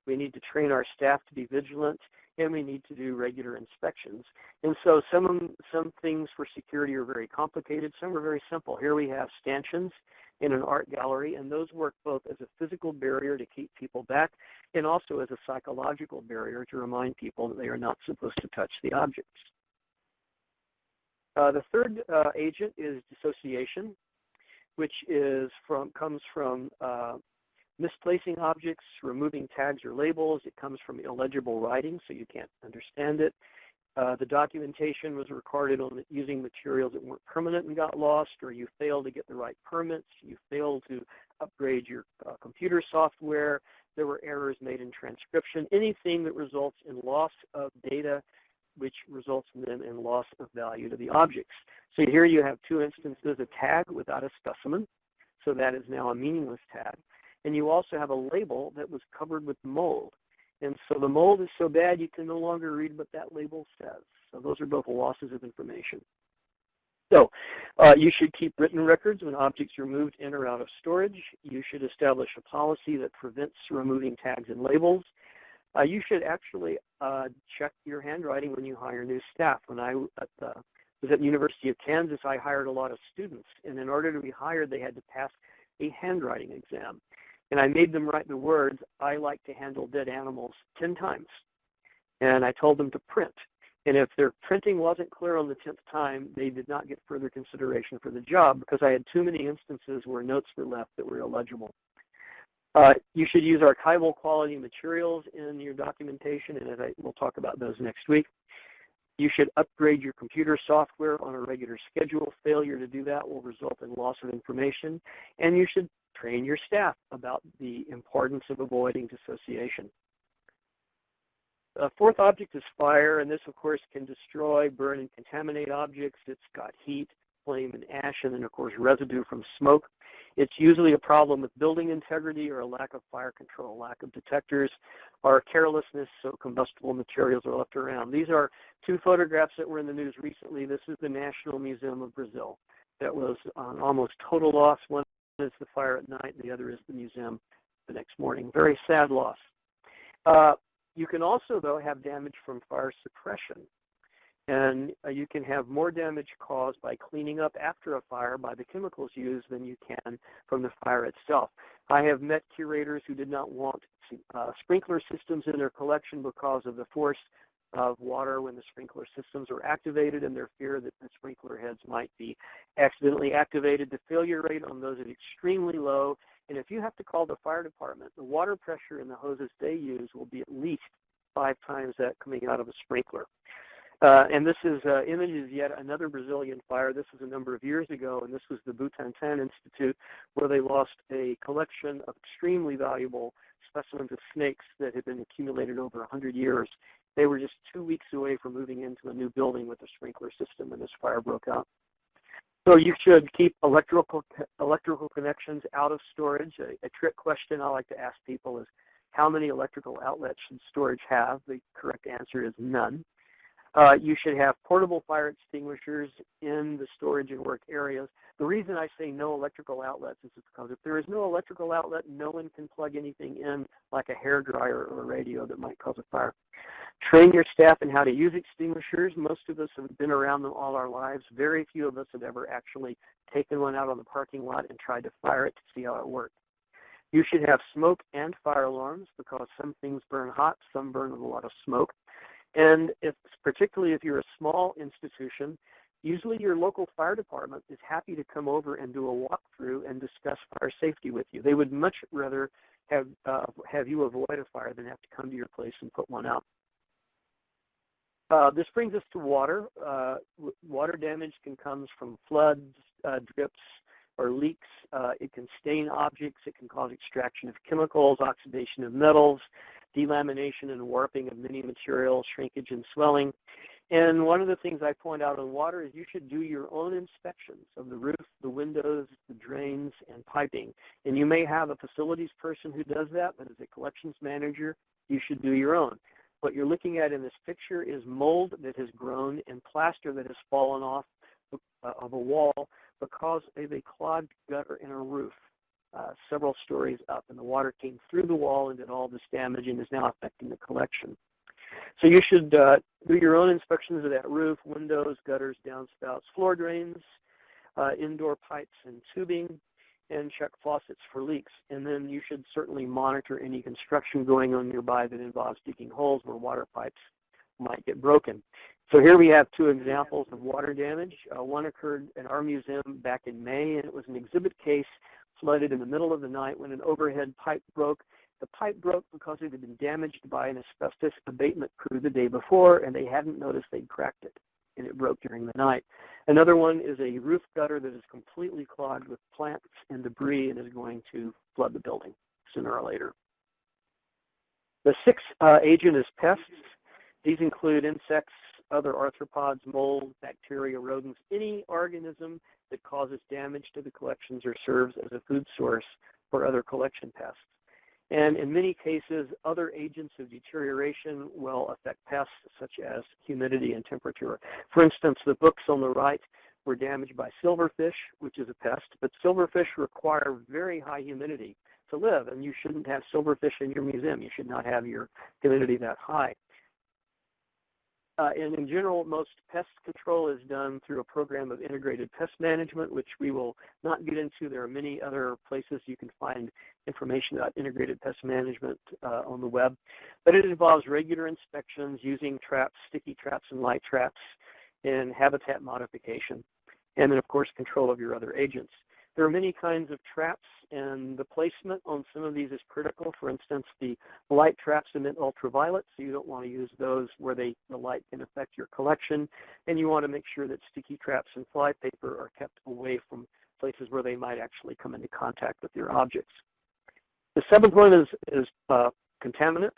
We need to train our staff to be vigilant, and we need to do regular inspections. And so some, some things for security are very complicated. Some are very simple. Here we have stanchions in an art gallery, and those work both as a physical barrier to keep people back and also as a psychological barrier to remind people that they are not supposed to touch the objects. Uh, the third uh, agent is dissociation, which is from, comes from uh, misplacing objects, removing tags or labels. It comes from illegible writing, so you can't understand it. Uh, the documentation was recorded on using materials that weren't permanent and got lost, or you failed to get the right permits, you failed to upgrade your uh, computer software, there were errors made in transcription, anything that results in loss of data which results then in loss of value to the objects. So here you have two instances, a tag without a specimen, so that is now a meaningless tag. And you also have a label that was covered with mold. And so the mold is so bad you can no longer read what that label says. So those are both losses of information. So uh, you should keep written records when objects are moved in or out of storage. You should establish a policy that prevents removing tags and labels. Uh, you should actually uh, check your handwriting when you hire new staff. When I at the was at the University of Kansas, I hired a lot of students, and in order to be hired, they had to pass a handwriting exam. And I made them write the words, I like to handle dead animals 10 times. And I told them to print. And if their printing wasn't clear on the 10th time, they did not get further consideration for the job because I had too many instances where notes were left that were illegible. Uh, you should use archival quality materials in your documentation, and I, we'll talk about those next week. You should upgrade your computer software on a regular schedule. Failure to do that will result in loss of information. And you should train your staff about the importance of avoiding dissociation. The fourth object is fire, and this, of course, can destroy, burn, and contaminate objects. It's got heat, flame, and ash, and then, of course, residue from smoke. It's usually a problem with building integrity or a lack of fire control, lack of detectors, or carelessness, so combustible materials are left around. These are two photographs that were in the news recently. This is the National Museum of Brazil. That was on almost total loss. One is the fire at night, and the other is the museum the next morning. Very sad loss. Uh, you can also, though, have damage from fire suppression. And uh, you can have more damage caused by cleaning up after a fire by the chemicals used than you can from the fire itself. I have met curators who did not want uh, sprinkler systems in their collection because of the force of water when the sprinkler systems are activated and their fear that the sprinkler heads might be accidentally activated. The failure rate on those is extremely low. And if you have to call the fire department, the water pressure in the hoses they use will be at least five times that coming out of a sprinkler. Uh, and this is uh, images yet another Brazilian fire. This was a number of years ago, and this was the Butantan Institute, where they lost a collection of extremely valuable specimens of snakes that had been accumulated over 100 years. They were just two weeks away from moving into a new building with a sprinkler system, and this fire broke out. So you should keep electrical electrical connections out of storage. A, a trick question I like to ask people is, how many electrical outlets should storage have? The correct answer is none. Uh, you should have portable fire extinguishers in the storage and work areas. The reason I say no electrical outlets is because if there is no electrical outlet, no one can plug anything in like a hair dryer or a radio that might cause a fire. Train your staff in how to use extinguishers. Most of us have been around them all our lives. Very few of us have ever actually taken one out on the parking lot and tried to fire it to see how it worked. You should have smoke and fire alarms because some things burn hot, some burn with a lot of smoke. And if, particularly if you're a small institution, usually your local fire department is happy to come over and do a walkthrough and discuss fire safety with you. They would much rather have, uh, have you avoid a fire than have to come to your place and put one out. Uh, this brings us to water. Uh, water damage can come from floods, uh, drips, or leaks. Uh, it can stain objects. It can cause extraction of chemicals, oxidation of metals, delamination and warping of many materials, shrinkage and swelling. And one of the things I point out on water is you should do your own inspections of the roof, the windows, the drains, and piping. And you may have a facilities person who does that, but as a collections manager, you should do your own. What you're looking at in this picture is mold that has grown and plaster that has fallen off uh, of a wall because of a clogged gutter in a roof uh, several stories up, and the water came through the wall and did all this damage and is now affecting the collection. So you should uh, do your own inspections of that roof, windows, gutters, downspouts, floor drains, uh, indoor pipes and tubing, and check faucets for leaks. And then you should certainly monitor any construction going on nearby that involves digging holes where water pipes might get broken. So here we have two examples of water damage. Uh, one occurred at our museum back in May, and it was an exhibit case flooded in the middle of the night when an overhead pipe broke. The pipe broke because it had been damaged by an asbestos abatement crew the day before, and they hadn't noticed they'd cracked it, and it broke during the night. Another one is a roof gutter that is completely clogged with plants and debris and is going to flood the building sooner or later. The sixth uh, agent is pests. These include insects, other arthropods, mold, bacteria, rodents, any organism that causes damage to the collections or serves as a food source for other collection pests. And in many cases, other agents of deterioration will affect pests such as humidity and temperature. For instance, the books on the right were damaged by silverfish, which is a pest, but silverfish require very high humidity to live, and you shouldn't have silverfish in your museum. You should not have your humidity that high. Uh, and in general, most pest control is done through a program of integrated pest management, which we will not get into. There are many other places you can find information about integrated pest management uh, on the web. But it involves regular inspections using traps, sticky traps and light traps, and habitat modification. And then, of course, control of your other agents. There are many kinds of traps, and the placement on some of these is critical. For instance, the light traps emit ultraviolet, so you don't want to use those where they, the light can affect your collection. And you want to make sure that sticky traps and fly paper are kept away from places where they might actually come into contact with your objects. The seventh one is, is uh, contaminants.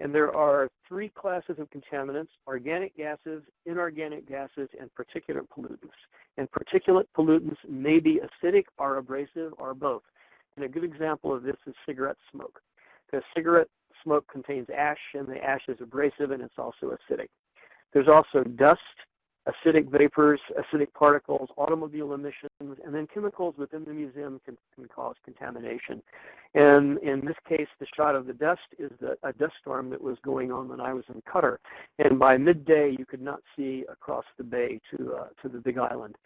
And there are three classes of contaminants, organic gases, inorganic gases, and particulate pollutants. And particulate pollutants may be acidic or abrasive or both. And a good example of this is cigarette smoke. Because cigarette smoke contains ash, and the ash is abrasive, and it's also acidic. There's also dust, acidic vapors, acidic particles, automobile emissions, and then chemicals within the museum can, can cause contamination. And in this case, the shot of the dust is the, a dust storm that was going on when I was in Qatar. And by midday, you could not see across the bay to, uh, to the Big Island.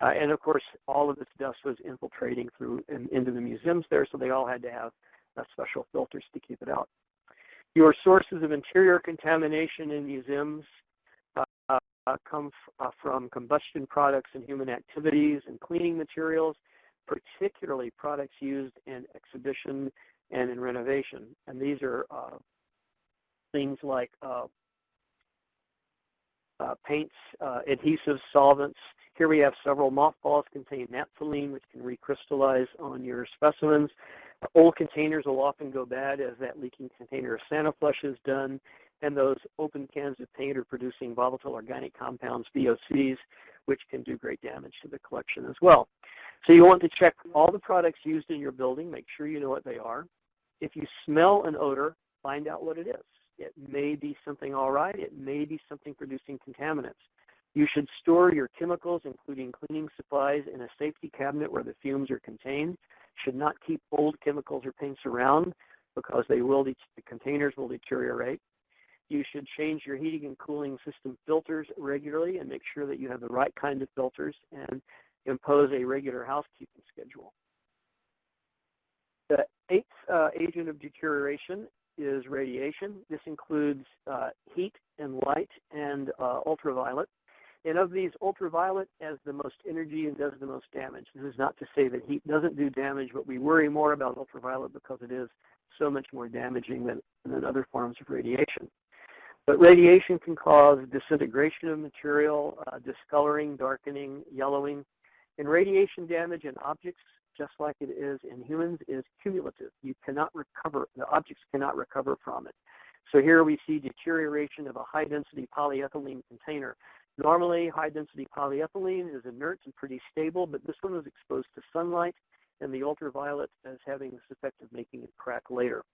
Uh, and of course, all of this dust was infiltrating through in, into the museums there, so they all had to have uh, special filters to keep it out. Your sources of interior contamination in museums uh, come uh, from combustion products and human activities and cleaning materials, particularly products used in exhibition and in renovation. And these are uh, things like uh, uh, paints, uh, adhesives, solvents. Here we have several mothballs contain naphthalene, which can recrystallize on your specimens. Old containers will often go bad as that leaking container of Sani-Flush is done and those open cans of paint are producing volatile organic compounds, VOCs, which can do great damage to the collection as well. So you want to check all the products used in your building, make sure you know what they are. If you smell an odor, find out what it is. It may be something all right. It may be something producing contaminants. You should store your chemicals, including cleaning supplies, in a safety cabinet where the fumes are contained. Should not keep old chemicals or paints around because they will, the containers will deteriorate. You should change your heating and cooling system filters regularly and make sure that you have the right kind of filters and impose a regular housekeeping schedule. The eighth uh, agent of deterioration is radiation. This includes uh, heat and light and uh, ultraviolet. And of these, ultraviolet has the most energy and does the most damage. This is not to say that heat doesn't do damage, but we worry more about ultraviolet because it is so much more damaging than, than other forms of radiation. But radiation can cause disintegration of material, uh, discoloring, darkening, yellowing. And radiation damage in objects, just like it is in humans, is cumulative. You cannot recover, the objects cannot recover from it. So here we see deterioration of a high-density polyethylene container. Normally, high-density polyethylene is inert and pretty stable, but this one was exposed to sunlight, and the ultraviolet is having this effect of making it crack later.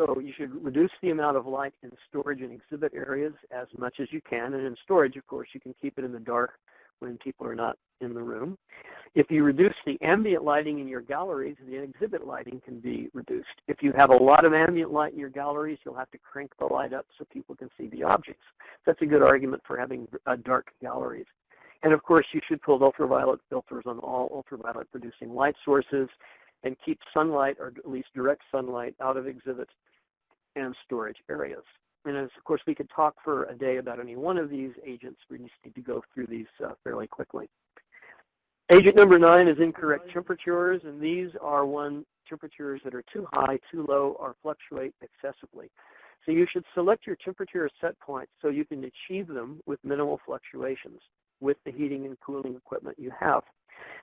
So you should reduce the amount of light in storage and exhibit areas as much as you can. And in storage, of course, you can keep it in the dark when people are not in the room. If you reduce the ambient lighting in your galleries, the exhibit lighting can be reduced. If you have a lot of ambient light in your galleries, you'll have to crank the light up so people can see the objects. That's a good argument for having uh, dark galleries. And of course, you should put ultraviolet filters on all ultraviolet producing light sources and keep sunlight, or at least direct sunlight, out of exhibits and storage areas. And as, of course, we could talk for a day about any one of these agents. We just need to go through these uh, fairly quickly. Agent number nine is incorrect temperatures, and these are one temperatures that are too high, too low, or fluctuate excessively. So you should select your temperature set point so you can achieve them with minimal fluctuations with the heating and cooling equipment you have.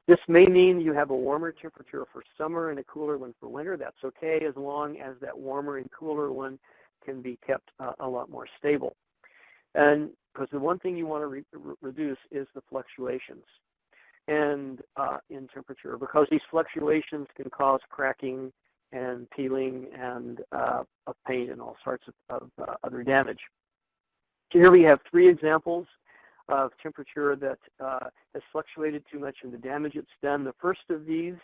This may mean you have a warmer temperature for summer and a cooler one for winter. That's okay as long as that warmer and cooler one can be kept uh, a lot more stable. And because the one thing you want to re reduce is the fluctuations and uh, in temperature because these fluctuations can cause cracking and peeling and uh, of paint and all sorts of, of uh, other damage. So Here we have three examples of temperature that uh, has fluctuated too much and the damage it's done. The first of these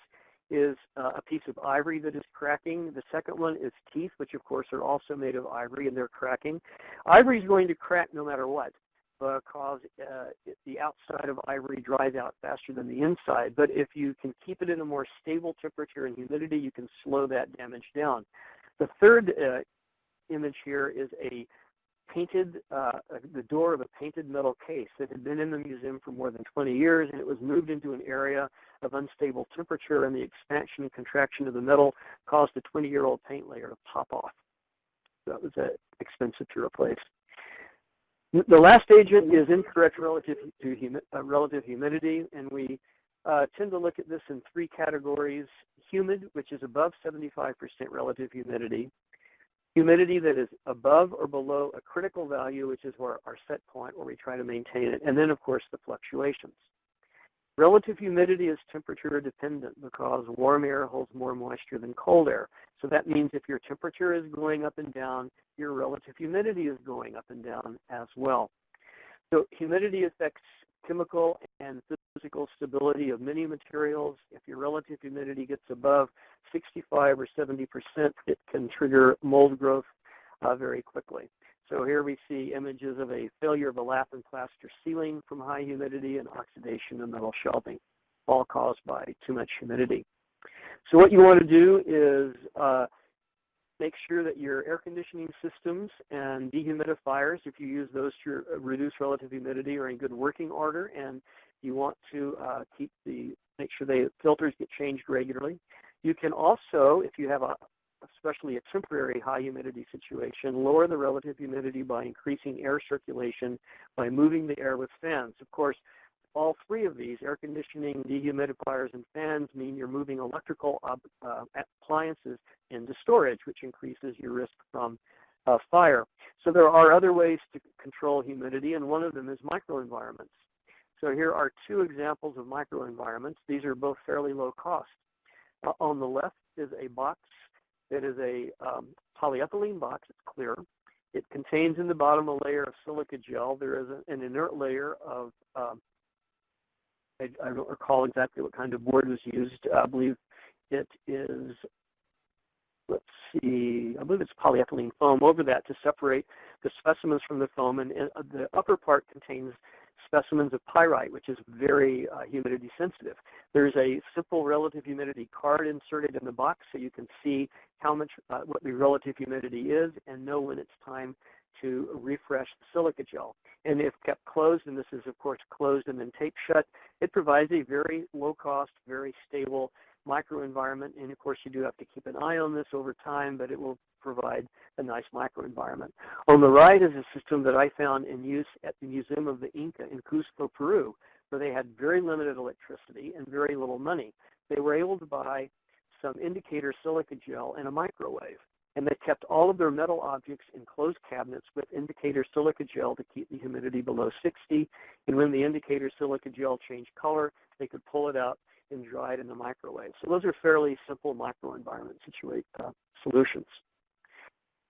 is uh, a piece of ivory that is cracking. The second one is teeth, which of course are also made of ivory and they're cracking. Ivory is going to crack no matter what because uh, the outside of ivory dries out faster than the inside. But if you can keep it in a more stable temperature and humidity, you can slow that damage down. The third uh, image here is a painted, uh, the door of a painted metal case that had been in the museum for more than 20 years, and it was moved into an area of unstable temperature, and the expansion and contraction of the metal caused a 20-year-old paint layer to pop off. That was uh, expensive to replace. The last agent is incorrect relative to humi uh, relative humidity, and we uh, tend to look at this in three categories. Humid, which is above 75% relative humidity. Humidity that is above or below a critical value, which is where our set point where we try to maintain it. And then, of course, the fluctuations. Relative humidity is temperature dependent because warm air holds more moisture than cold air. So that means if your temperature is going up and down, your relative humidity is going up and down as well. So humidity affects chemical and physical stability of many materials. If your relative humidity gets above 65 or 70 percent, it can trigger mold growth uh, very quickly. So here we see images of a failure of a lath and plaster ceiling from high humidity and oxidation of metal shelving, all caused by too much humidity. So what you want to do is uh, make sure that your air conditioning systems and dehumidifiers, if you use those to reduce relative humidity, are in good working order, and you want to uh, keep the make sure the filters get changed regularly. You can also, if you have a especially a temporary high humidity situation, lower the relative humidity by increasing air circulation by moving the air with fans. Of course, all three of these, air conditioning, dehumidifiers, and fans, mean you're moving electrical uh, appliances into storage, which increases your risk from uh, fire. So there are other ways to control humidity, and one of them is microenvironments. So here are two examples of microenvironments. These are both fairly low cost. Uh, on the left is a box that is a um, polyethylene box. It's clear. It contains in the bottom a layer of silica gel. There is a, an inert layer of um, I, I, don't recall exactly what kind of board was used. I believe it is, let's see, I believe it's polyethylene foam over that to separate the specimens from the foam. And, and the upper part contains specimens of pyrite, which is very uh, humidity sensitive. There's a simple relative humidity card inserted in the box so you can see how much, uh, what the relative humidity is and know when it's time to refresh the silica gel. And if kept closed, and this is of course closed and then taped shut, it provides a very low cost, very stable microenvironment. And of course you do have to keep an eye on this over time, but it will provide a nice microenvironment. On the right is a system that I found in use at the Museum of the Inca in Cusco, Peru, where they had very limited electricity and very little money. They were able to buy some indicator silica gel and a microwave and they kept all of their metal objects in closed cabinets with indicator silica gel to keep the humidity below 60. And when the indicator silica gel changed color, they could pull it out and dry it in the microwave. So those are fairly simple microenvironment situate uh, solutions.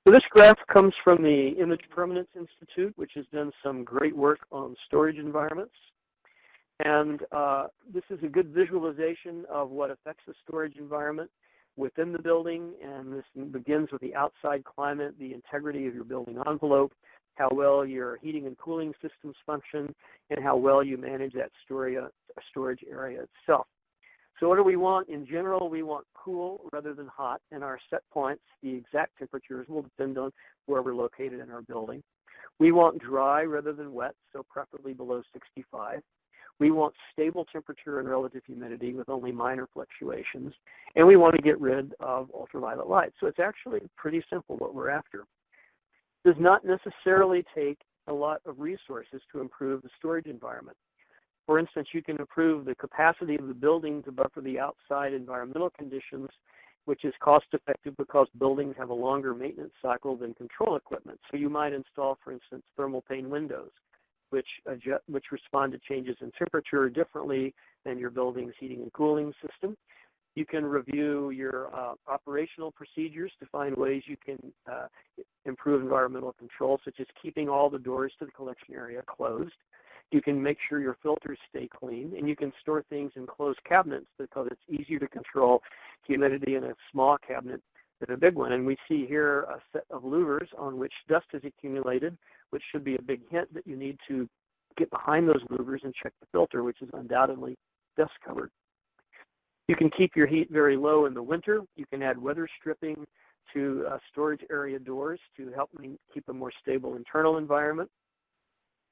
So this graph comes from the Image Permanence Institute, which has done some great work on storage environments. And uh, this is a good visualization of what affects the storage environment within the building, and this begins with the outside climate, the integrity of your building envelope, how well your heating and cooling systems function, and how well you manage that storage area itself. So what do we want? In general, we want cool rather than hot, and our set points, the exact temperatures, will depend on where we're located in our building. We want dry rather than wet, so preferably below 65. We want stable temperature and relative humidity with only minor fluctuations. And we want to get rid of ultraviolet light. So it's actually pretty simple what we're after. It does not necessarily take a lot of resources to improve the storage environment. For instance, you can improve the capacity of the building to buffer the outside environmental conditions, which is cost effective because buildings have a longer maintenance cycle than control equipment. So you might install, for instance, thermal pane windows which, adjust, which respond to changes in temperature differently than your building's heating and cooling system. You can review your uh, operational procedures to find ways you can uh, improve environmental control, such as keeping all the doors to the collection area closed. You can make sure your filters stay clean, and you can store things in closed cabinets because it's easier to control humidity in a small cabinet than a big one. And we see here a set of louvers on which dust is accumulated, which should be a big hint that you need to get behind those louvers and check the filter, which is undoubtedly dust covered. You can keep your heat very low in the winter. You can add weather stripping to uh, storage area doors to help me keep a more stable internal environment.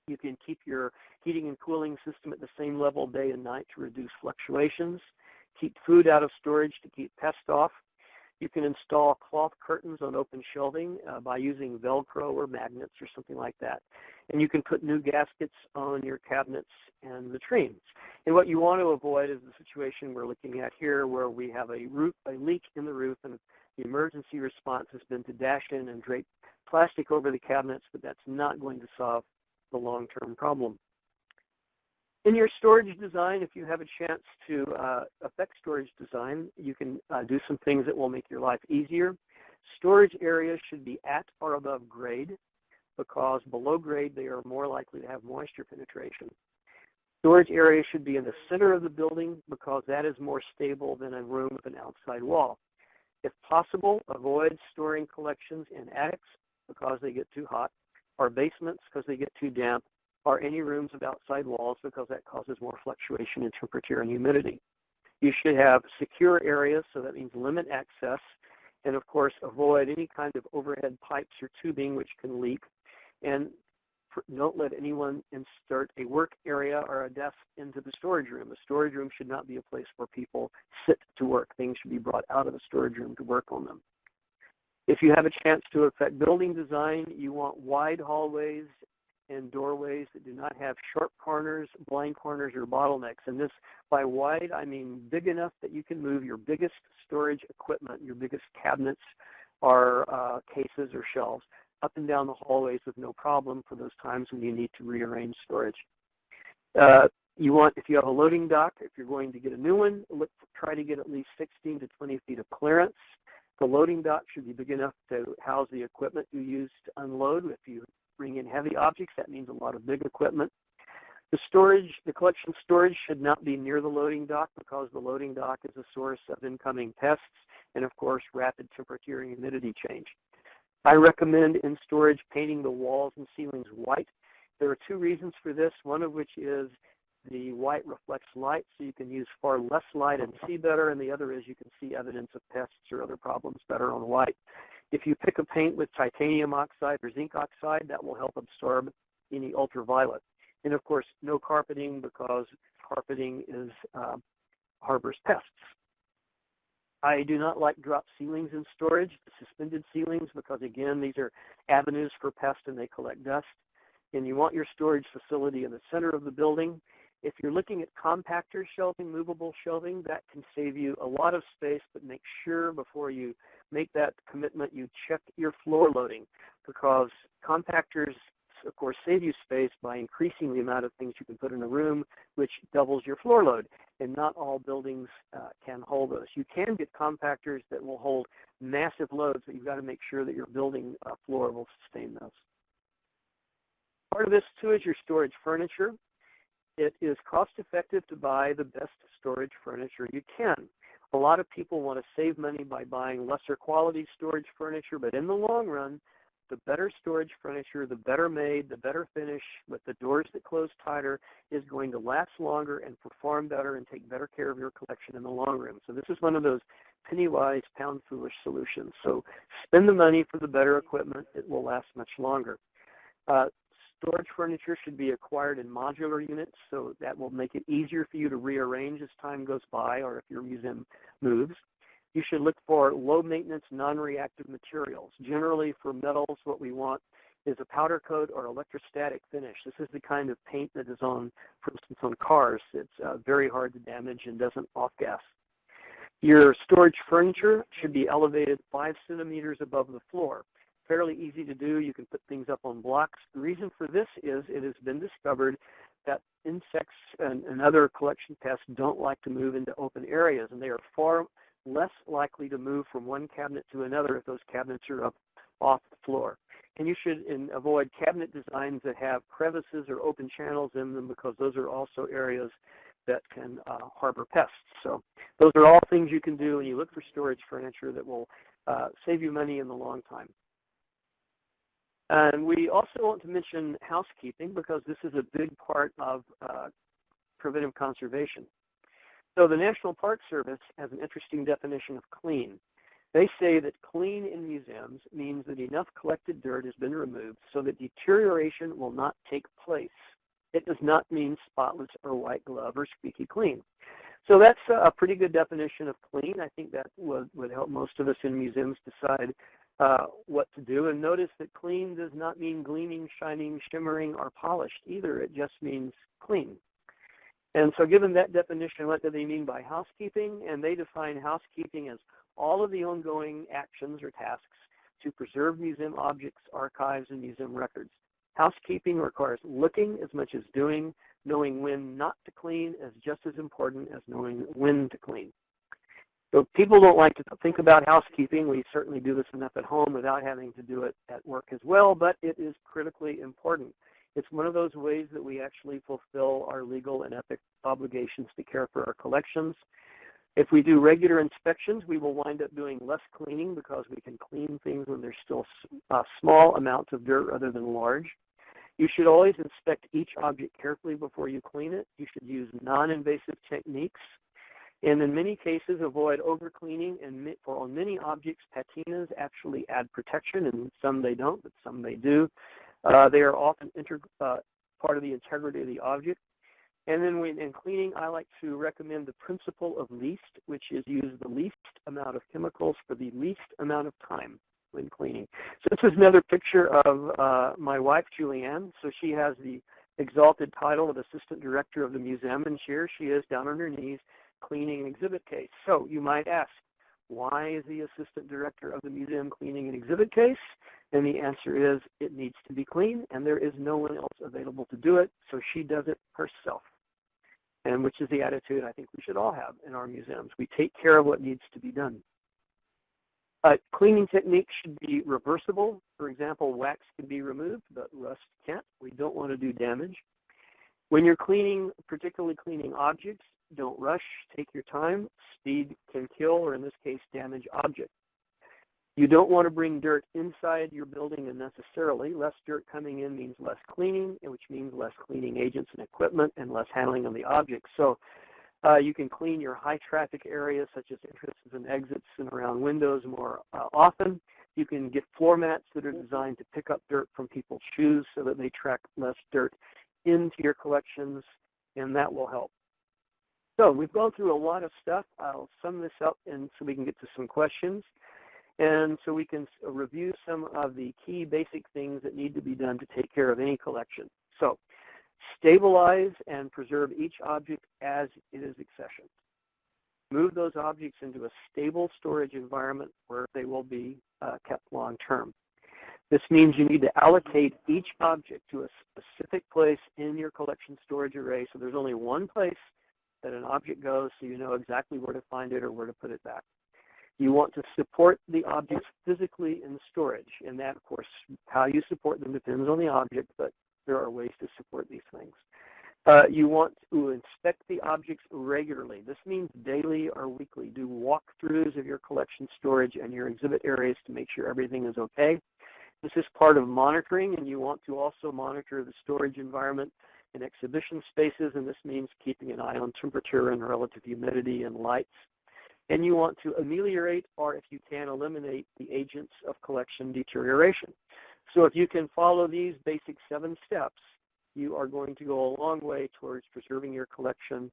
You can keep your heating and cooling system at the same level day and night to reduce fluctuations. Keep food out of storage to keep pests off. You can install cloth curtains on open shelving uh, by using Velcro or magnets or something like that. And you can put new gaskets on your cabinets and latrines. And what you want to avoid is the situation we're looking at here where we have a, roof, a leak in the roof and the emergency response has been to dash in and drape plastic over the cabinets, but that's not going to solve the long-term problem. In your storage design, if you have a chance to uh, affect storage design, you can uh, do some things that will make your life easier. Storage areas should be at or above grade because below grade they are more likely to have moisture penetration. Storage areas should be in the center of the building because that is more stable than a room with an outside wall. If possible, avoid storing collections in attics because they get too hot, or basements because they get too damp, or any rooms with outside walls because that causes more fluctuation in temperature and humidity. You should have secure areas, so that means limit access, and of course avoid any kind of overhead pipes or tubing which can leak. And don't let anyone insert a work area or a desk into the storage room. A storage room should not be a place where people sit to work. Things should be brought out of the storage room to work on them. If you have a chance to affect building design, you want wide hallways and doorways that do not have sharp corners, blind corners, or bottlenecks. And this, by wide, I mean big enough that you can move your biggest storage equipment, your biggest cabinets or uh, cases or shelves up and down the hallways with no problem for those times when you need to rearrange storage. Uh, you want, if you have a loading dock, if you're going to get a new one, look, try to get at least 16 to 20 feet of clearance. The loading dock should be big enough to house the equipment you use to unload. If you bring in heavy objects, that means a lot of big equipment. The storage, the collection storage should not be near the loading dock because the loading dock is a source of incoming pests and of course rapid temperature and humidity change. I recommend in storage painting the walls and ceilings white. There are two reasons for this, one of which is the white reflects light so you can use far less light and see better, and the other is you can see evidence of pests or other problems better on white. If you pick a paint with titanium oxide or zinc oxide, that will help absorb any ultraviolet. And of course, no carpeting because carpeting is uh, harbors pests. I do not like drop ceilings in storage, suspended ceilings, because again, these are avenues for pests and they collect dust. And you want your storage facility in the center of the building. If you're looking at compactor shelving, movable shelving, that can save you a lot of space, but make sure before you make that commitment you check your floor loading because compactors, of course, save you space by increasing the amount of things you can put in a room, which doubles your floor load. And not all buildings uh, can hold those. You can get compactors that will hold massive loads, but you've got to make sure that your building uh, floor will sustain those. Part of this, too, is your storage furniture it is cost effective to buy the best storage furniture you can. A lot of people want to save money by buying lesser quality storage furniture, but in the long run, the better storage furniture, the better made, the better finish with the doors that close tighter is going to last longer and perform better and take better care of your collection in the long run. So this is one of those penny wise, pound foolish solutions. So spend the money for the better equipment. It will last much longer. Uh, Storage furniture should be acquired in modular units, so that will make it easier for you to rearrange as time goes by or if your museum moves. You should look for low-maintenance, non-reactive materials. Generally, for metals, what we want is a powder coat or electrostatic finish. This is the kind of paint that is on, for instance, on cars. It's uh, very hard to damage and doesn't off-gas. Your storage furniture should be elevated 5 centimeters above the floor fairly easy to do. You can put things up on blocks. The reason for this is it has been discovered that insects and, and other collection pests don't like to move into open areas, and they are far less likely to move from one cabinet to another if those cabinets are up off the floor. And you should in, avoid cabinet designs that have crevices or open channels in them because those are also areas that can uh, harbor pests. So those are all things you can do when you look for storage furniture that will uh, save you money in the long time. And we also want to mention housekeeping because this is a big part of uh, preventive conservation. So the National Park Service has an interesting definition of clean. They say that clean in museums means that enough collected dirt has been removed so that deterioration will not take place. It does not mean spotless or white glove or squeaky clean. So that's a pretty good definition of clean. I think that would, would help most of us in museums decide uh, what to do. And notice that clean does not mean gleaming, shining, shimmering, or polished either. It just means clean. And so given that definition, what do they mean by housekeeping? And they define housekeeping as all of the ongoing actions or tasks to preserve museum objects, archives, and museum records. Housekeeping requires looking as much as doing. Knowing when not to clean is just as important as knowing when to clean. So people don't like to think about housekeeping. We certainly do this enough at home without having to do it at work as well, but it is critically important. It's one of those ways that we actually fulfill our legal and ethic obligations to care for our collections. If we do regular inspections, we will wind up doing less cleaning because we can clean things when there's still uh, small amounts of dirt rather than large. You should always inspect each object carefully before you clean it. You should use non-invasive techniques. And in many cases, avoid over-cleaning. And for on many objects, patinas actually add protection, and some they don't, but some they do. Uh, they are often uh, part of the integrity of the object. And then when in cleaning, I like to recommend the principle of least, which is use the least amount of chemicals for the least amount of time when cleaning. So this is another picture of uh, my wife, Julianne. So she has the exalted title of Assistant Director of the Museum, and here she is down on her knees cleaning an exhibit case. So you might ask, why is the Assistant Director of the Museum cleaning an exhibit case? And the answer is it needs to be clean, and there is no one else available to do it, so she does it herself and which is the attitude I think we should all have in our museums. We take care of what needs to be done. Uh, cleaning techniques should be reversible. For example, wax can be removed, but rust can't. We don't want to do damage. When you're cleaning, particularly cleaning objects, don't rush. Take your time. Speed can kill, or in this case, damage objects. You don't want to bring dirt inside your building unnecessarily. Less dirt coming in means less cleaning, which means less cleaning agents and equipment and less handling of the objects. So uh, you can clean your high traffic areas such as entrances and exits and around windows more uh, often. You can get floor mats that are designed to pick up dirt from people's shoes so that they track less dirt into your collections, and that will help. So we've gone through a lot of stuff. I'll sum this up and so we can get to some questions. And so we can review some of the key basic things that need to be done to take care of any collection. So stabilize and preserve each object as it is accessioned. Move those objects into a stable storage environment where they will be uh, kept long term. This means you need to allocate each object to a specific place in your collection storage array so there's only one place that an object goes so you know exactly where to find it or where to put it back. You want to support the objects physically in storage, and that, of course, how you support them depends on the object, but there are ways to support these things. Uh, you want to inspect the objects regularly. This means daily or weekly. Do walkthroughs of your collection storage and your exhibit areas to make sure everything is okay. This is part of monitoring, and you want to also monitor the storage environment in exhibition spaces, and this means keeping an eye on temperature and relative humidity and lights and you want to ameliorate or if you can eliminate the agents of collection deterioration. So if you can follow these basic seven steps, you are going to go a long way towards preserving your collection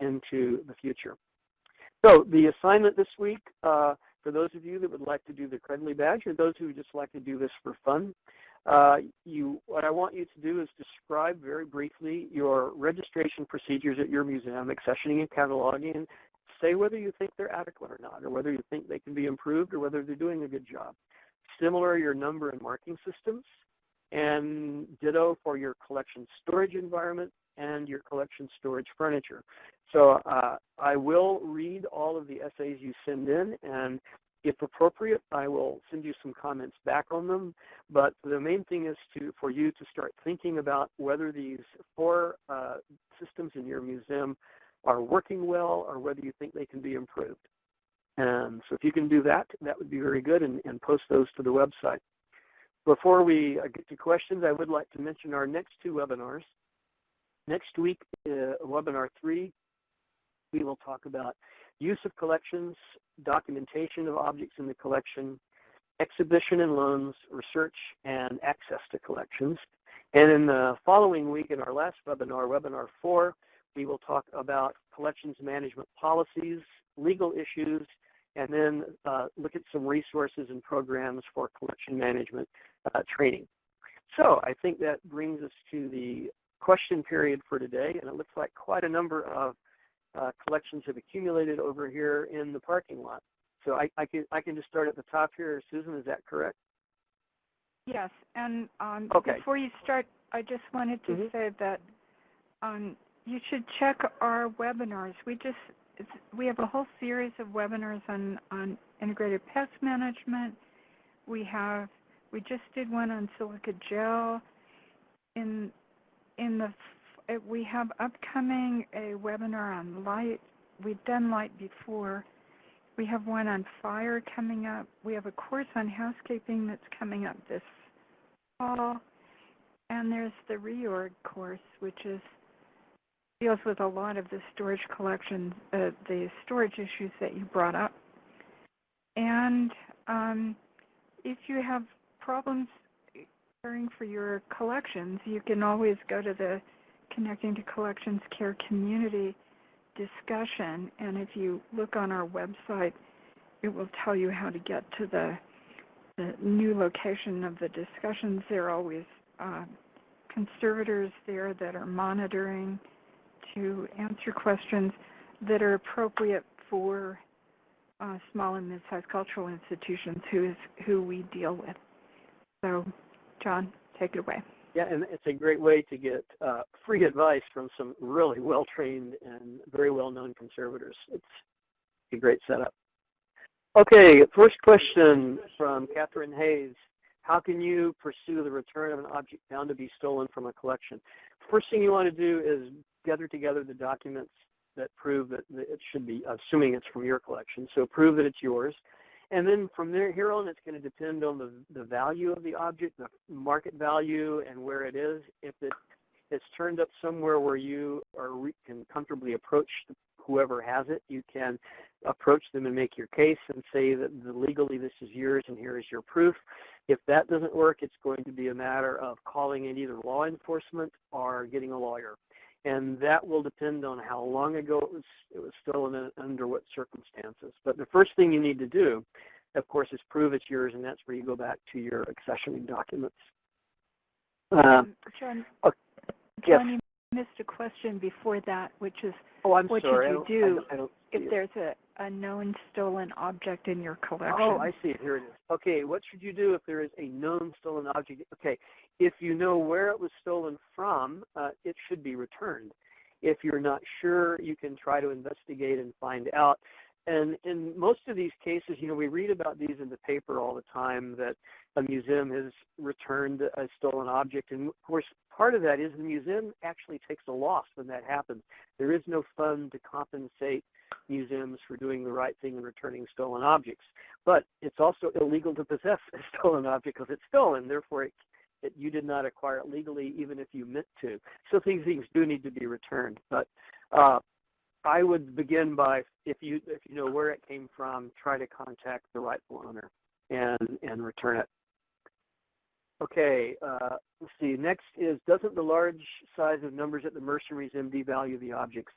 into the future. So the assignment this week, uh, for those of you that would like to do the Credly Badge or those who would just like to do this for fun, uh, you, what I want you to do is describe very briefly your registration procedures at your museum, accessioning and cataloging, say whether you think they're adequate or not, or whether you think they can be improved, or whether they're doing a good job. Similar your number and marking systems, and ditto for your collection storage environment and your collection storage furniture. So uh, I will read all of the essays you send in, and If appropriate, I will send you some comments back on them. But the main thing is to for you to start thinking about whether these four uh, systems in your museum are working well or whether you think they can be improved. And so if you can do that, that would be very good and, and post those to the website. Before we uh, get to questions, I would like to mention our next two webinars. Next week, uh, webinar three, we will talk about use of collections, documentation of objects in the collection, exhibition and loans, research, and access to collections. And in the following week, in our last webinar, webinar four, we will talk about collections management policies, legal issues, and then uh, look at some resources and programs for collection management uh, training. So I think that brings us to the question period for today, and it looks like quite a number of uh, collections have accumulated over here in the parking lot. So I, I, can, I can just start at the top here. Susan, is that correct? Yes, and um, Okay. before you start, I just wanted to Mhm. say that um, you should check our webinars. We just it's, we have a whole series of webinars on on integrated pest management. We have we just did one on silica gel. In in the uh, we have upcoming a webinar on light. We've done light before. We have one on fire coming up. We have a course on housekeeping that's coming up this fall. And there's the reorg course, which is deals with a lot of the storage collection, uh, the storage issues that you brought up. And um, if you have problems caring for your collections, you can always go to the Connecting to Collections Care Community discussion. And if you look on our website, it will tell you how to get to the, the new location of the discussions. There are always uh, conservators there that are monitoring to answer questions that are appropriate for uh, small and mid-sized cultural institutions who is who we deal with. So, John, take it away. Yeah, and it's a great way to get uh, free advice from some really well-trained and very well-known conservators. It's a great setup. Okay, first question from Catherine Hayes. How can you pursue the return of an object found to be stolen from a collection? First thing you want to do is gather together the documents that prove that that it should be, assuming it's from your collection, so prove that it's yours. And then from there, here on, it's going to depend on the, the value of the object, the market value, and where it is. If it, it's turned up somewhere where you are re- can comfortably approach whoever has it, you can approach them and make your case and say that legally this is yours and here is your proof. If that doesn't work, it's going to be a matter of calling in either law enforcement or getting a lawyer. And that will depend on how long ago it was, it was stolen and under what circumstances. But the first thing you need to do, of course, is prove it's yours, and that's where you go back to your accessioning documents. Uh, Um, John, oh, yes. John, you missed a question before that, which is oh, I'm what should sorry. I you don't, I do don't, I don't if there's a, a known stolen object in your collection. Oh, I see it. Here it is. Okay, what should you do if there is a known stolen object? Okay, if you know where it was stolen from, uh, it should be returned. If you're not sure, you can try to investigate and find out. And in most of these cases, you know, we read about these in the paper all the time that a museum has returned a stolen object. And of course, part of that is the museum actually takes a loss when that happens. There is no fund to compensate museums for doing the right thing and returning stolen objects. But it's also illegal to possess a stolen object because it's stolen. Therefore, it, it, you did not acquire it legally even if you meant to. So these things do need to be returned. But uh, I would begin by, if you, if you know where it came from, try to contact the rightful owner and, and return it. Okay, uh, let's see. Next is, doesn't the large size of numbers at the Mercer Museum devalue the objects?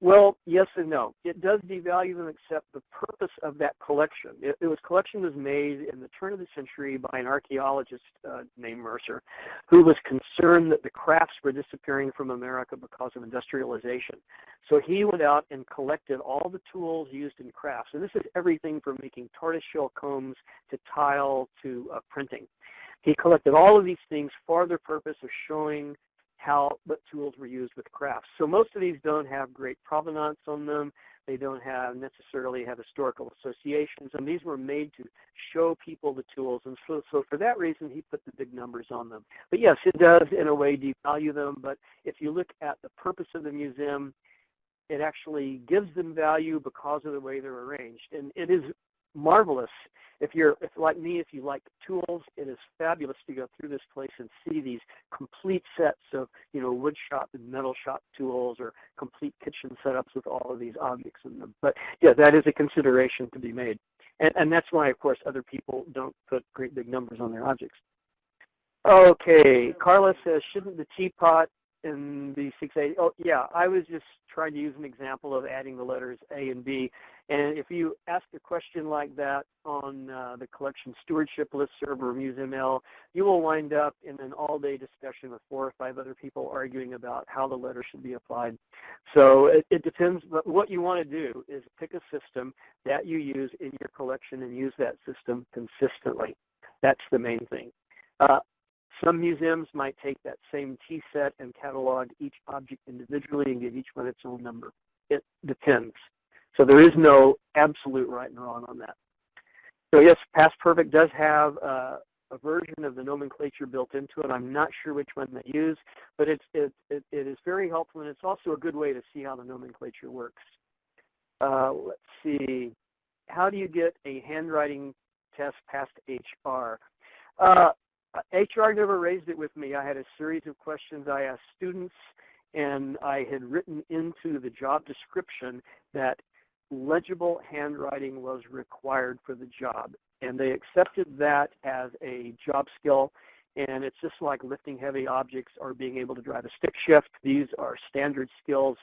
Well, yes and no. It does devalue them except the purpose of that collection. It, it was collection was made in the turn of the century by an archaeologist uh, named Mercer who was concerned that the crafts were disappearing from America because of industrialization. So he went out and collected all the tools used in crafts. And this is everything from making tortoiseshell combs to tile to uh, printing. He collected all of these things for the purpose of showing how what tools were used with crafts. So most of these don't have great provenance on them. They don't have necessarily have historical associations, and these were made to show people the tools. And so, so for that reason, he put the big numbers on them. But yes, it does in a way devalue them. But if you look at the purpose of the museum, it actually gives them value because of the way they're arranged. And it is marvelous. If you're if like me, if you like tools, it is fabulous to go through this place and see these complete sets of you know wood shop and metal shop tools or complete kitchen setups with all of these objects in them. But yeah, that is a consideration to be made, and and that's why of course other people don't put great big numbers on their objects. Okay, Carla says, shouldn't the teapot in the 680. Oh, yeah, I was just trying to use an example of adding the letters A and B. And if you ask a question like that on uh, the collection stewardship list listserv or Museum-L, you will wind up in an all-day discussion with four or five other people arguing about how the letter should be applied. So it, it depends, but what you want to do is pick a system that you use in your collection and use that system consistently. That's the main thing. Uh, some museums might take that same tea set and catalog each object individually and give each one its own number. It depends. So there is no absolute right and wrong on that. So yes, PastPerfect does have uh, a version of the nomenclature built into it. I'm not sure which one they use, but it's, it, it, it is very helpful, and it's also a good way to see how the nomenclature works. Uh, let's see. How do you get a handwriting test past HR? Uh, HR never raised it with me. I had a series of questions I asked students, and I had written into the job description that legible handwriting was required for the job. And they accepted that as a job skill. And it's just like lifting heavy objects or being able to drive a stick shift. These are standard skills.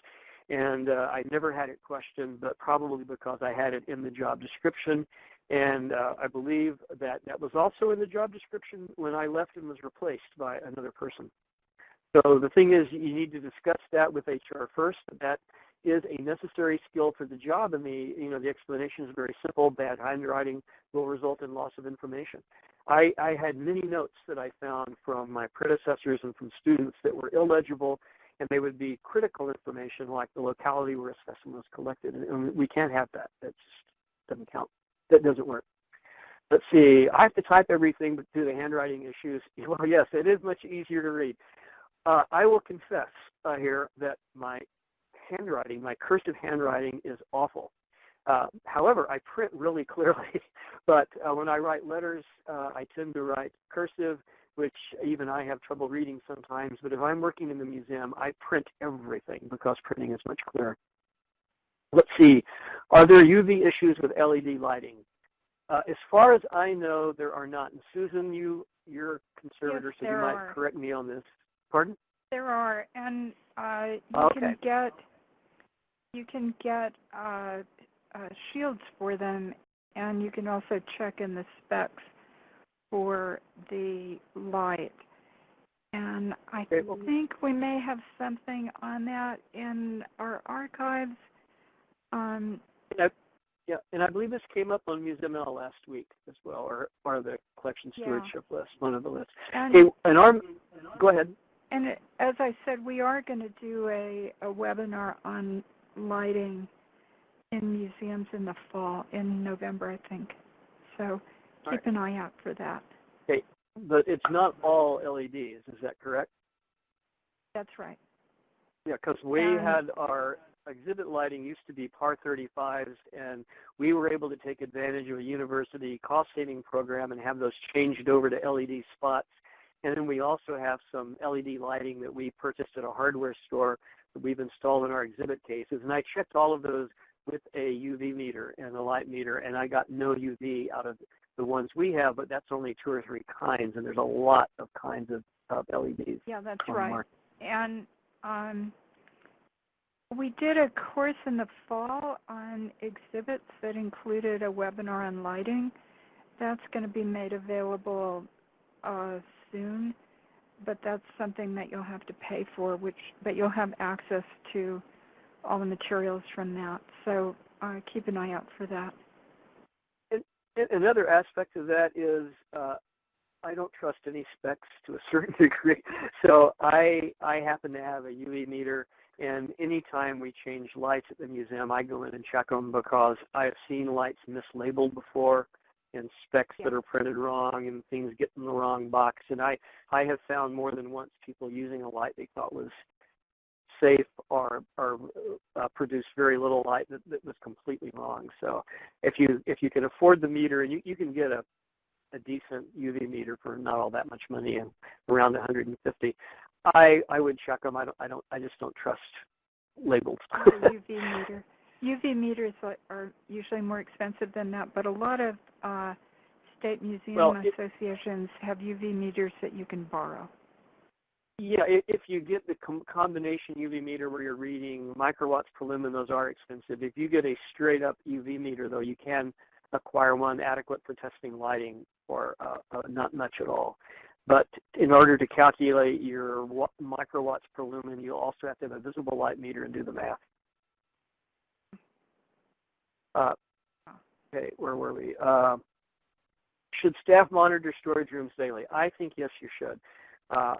And uh, I never had it questioned, but probably because I had it in the job description. And uh, I believe that that was also in the job description when I left and was replaced by another person. So the thing is, you need to discuss that with HR first. That is a necessary skill for the job, and the you know the explanation is very simple. Bad handwriting will result in loss of information. I, I had many notes that I found from my predecessors and from students that were illegible, and they would be critical information like the locality where a specimen was collected, and we can't have that. That just doesn't count that doesn't work. Let's see, I have to type everything but do the handwriting issues. Well, yes, it is much easier to read. Uh, I will confess uh, here that my handwriting, my cursive handwriting is awful. Uh, however, I print really clearly, but uh, when I write letters, uh, I tend to write cursive, which even I have trouble reading sometimes. But if I'm working in the museum, I print everything because printing is much clearer. Let's see. Are there UV issues with LED lighting? Uh, as far as I know, there are not. And Susan, you, you're conservator, yes, so you might are. correct me on this. Pardon? There are, and uh, you Okay. can get you can get uh, uh, shields for them, and you can also check in the specs for the light. And I Okay, well- think we may have something on that in our archives. Um, Yeah, and I believe this came up on Museum-L last week as well, or, or the collection Yeah. stewardship list, one of the lists. and Okay, and our, go ahead. And it- as I said, we are going to do a, a webinar on lighting in museums in the fall, in November, I think. So keep an eye out for that. Okay, But it's not all LEDs, is that correct? That's right. Yeah, because we had our exhibit lighting used to be PAR 35s, and we were able to take advantage of a university cost-saving program and have those changed over to LED spots. And then we also have some LED lighting that we purchased at a hardware store that we've installed in our exhibit cases. And I checked all of those with a UV meter and a light meter, and I got no UV out of the ones we have, but that's only two or three kinds, and there's a lot of kinds of, of LEDs. Yeah, that's right. market. And um, we did a course in the fall on exhibits that included a webinar on lighting. That's going to be made available uh, soon, but that's something that you'll have to pay for, which but you'll have access to all the materials from that. So uh, keep an eye out for that. A- Another aspect of that is uh, I don't trust any specs to a certain degree. So I I happen to have a UV meter, and anytime we change lights at the museum, I go in and check them because I've seen lights mislabeled before and specs that are printed wrong and things get in the wrong box. And I I have found more than once people using a light they thought was safe or or uh, produced very little light that, that was completely wrong. So if you if you can afford the meter, and you, you can get a a decent UV meter for not all that much money and around 150. I I would check them. I don't I don't I just don't trust labels. UV meter. UV meters are, usually more expensive than that, but a lot of uh, state museum Well, it- associations have UV meters that you can borrow. Yeah, if you get the com- combination UV meter where you're reading microwatts per lumen, those are expensive. If you get a straight up UV meter, though, you can acquire one adequate for testing lighting or uh, uh, not much at all. But in order to calculate your microwatts per lumen, you also have to have a visible light meter and do the math. Uh, okay, where were we? Uh, should staff monitor storage rooms daily? I think yes, you should. Uh,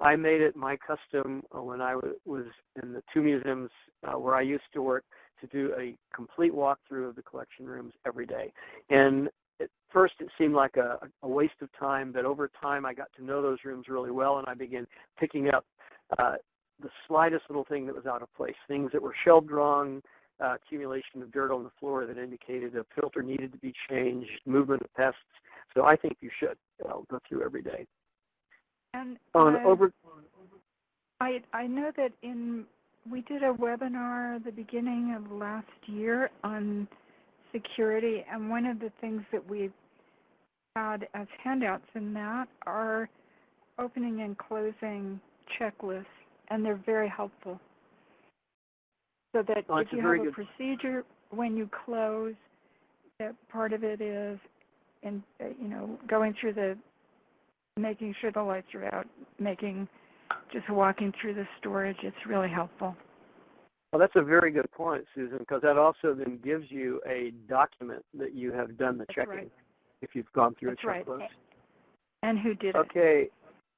I made it my custom uh, when I was in the two museums uh, where I used to work to do a complete walkthrough of the collection rooms every day. And at first it seemed like a, a waste of time, but over time I got to know those rooms really well and I began picking up uh, the slightest little thing that was out of place, things that were shelved wrong, uh, accumulation of dirt on the floor that indicated a filter needed to be changed, movement of pests. So I think you should uh, go through every day. And On uh, over, I I know that in we did a webinar the beginning of last year on security, and one of the things that we've had as handouts in that are opening and closing checklists, and they're very helpful. So that Oh, if you have a good- procedure when you close, that part of it is, in uh, you know, going through the making sure the lights are out, making just walking through the storage, it's really helpful. Well, that's a very good point, Susan, because that also then gives you a document that you have done the That's checking right. if you've gone through That's a right. checklist. And who did it? Okay,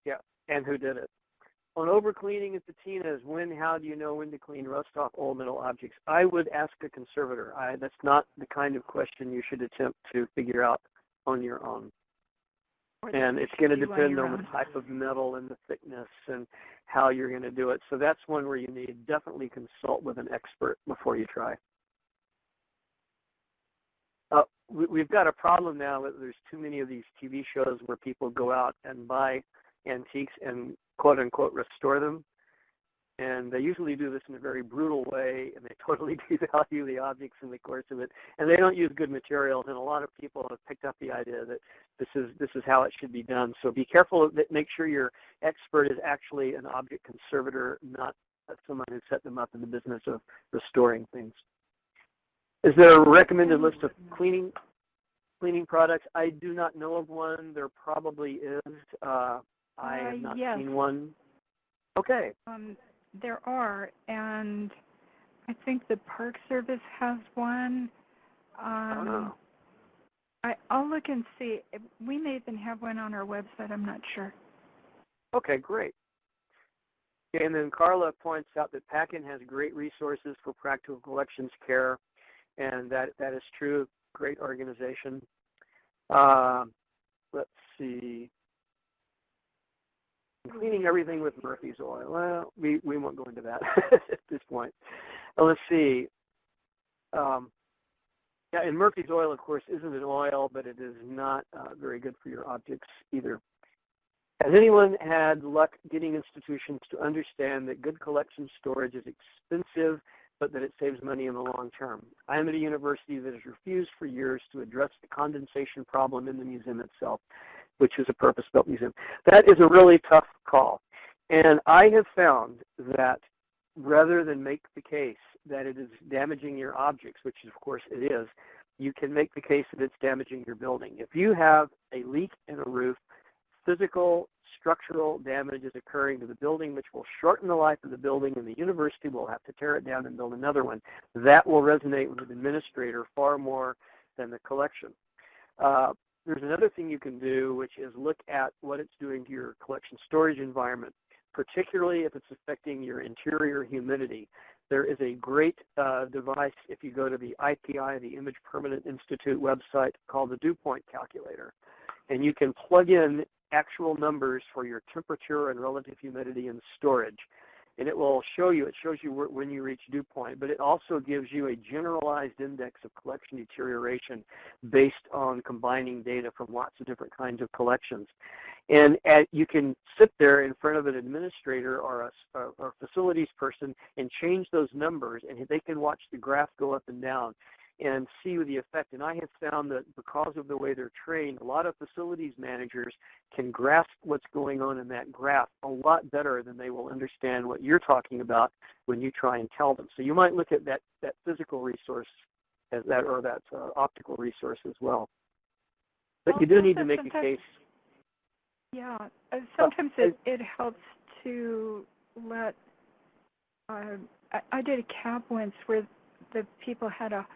yeah, and who did it? On overcleaning at the Tina's, when, how do you know when to clean rust off old metal objects? I would ask a conservator. I, that's not the kind of question you should attempt to figure out on your own. And it's going to depend on the type of metal and the thickness and how you're going to do it. So that's one where you need definitely consult with an expert before you try. Uh, we, we've got a problem now that there's too many of these TV shows where people go out and buy antiques and quote unquote restore them. And they usually do this in a very brutal way, and they totally devalue the objects in the course of it. And they don't use good materials, and a lot of people have picked up the idea that this is this is how it should be done. So be careful. That make sure your expert is actually an object conservator, not someone who set them up in the business of restoring things. Is there a recommended list of cleaning cleaning products? I do not know of one. There probably is. Uh, I Uh, have not yes. seen one. Okay. Um, there are, and I think the Park Service has one. Um. I, I'll look and see. We may even have one on our website. I'm not sure. Okay, great. Okay, and then Carla points out that PACCIN has great resources for practical collections care, and that that is true. Great organization. Um, let's see. Cleaning everything with Murphy's oil. Well, we, we won't go into that at this point. Uh, let's see. Um, yeah, and Murphy's oil, of course, isn't an oil, but it is not uh, very good for your objects either. Has anyone had luck getting institutions to understand that good collection storage is expensive, but that it saves money in the long term? I am at a university that has refused for years to address the condensation problem in the museum itself, which is a purpose-built museum. That is a really tough call. And I have found that rather than make the case that it is damaging your objects, which of course it is, you can make the case that it's damaging your building. If you have a leak in a roof, physical structural damage is occurring to the building, which will shorten the life of the building, and the university will have to tear it down and build another one. That will resonate with an administrator far more than the collection. Uh, there's another thing you can do, which is look at what it's doing to your collection storage environment, particularly if it's affecting your interior humidity. There is a great uh, device if you go to the IPI, the Image Permanence Institute website called the dew point calculator. And you can plug in actual numbers for your temperature and relative humidity and storage and it will show you, it shows you where, when you reach dew point, but it also gives you a generalized index of collection deterioration based on combining data from lots of different kinds of collections. And at, you can sit there in front of an administrator or a, facilities person and change those numbers, and they can watch the graph go up and down and see the effect. And I have found that because of the way they're trained, a lot of facilities managers can grasp what's going on in that graph a lot better than they will understand what you're talking about when you try and tell them. So you might look at that, that physical resource as that or that uh, optical resource as well. But you do need to make a case. Yeah, uh, sometimes it, it helps to let, uh, I, I did a cap once where the people had a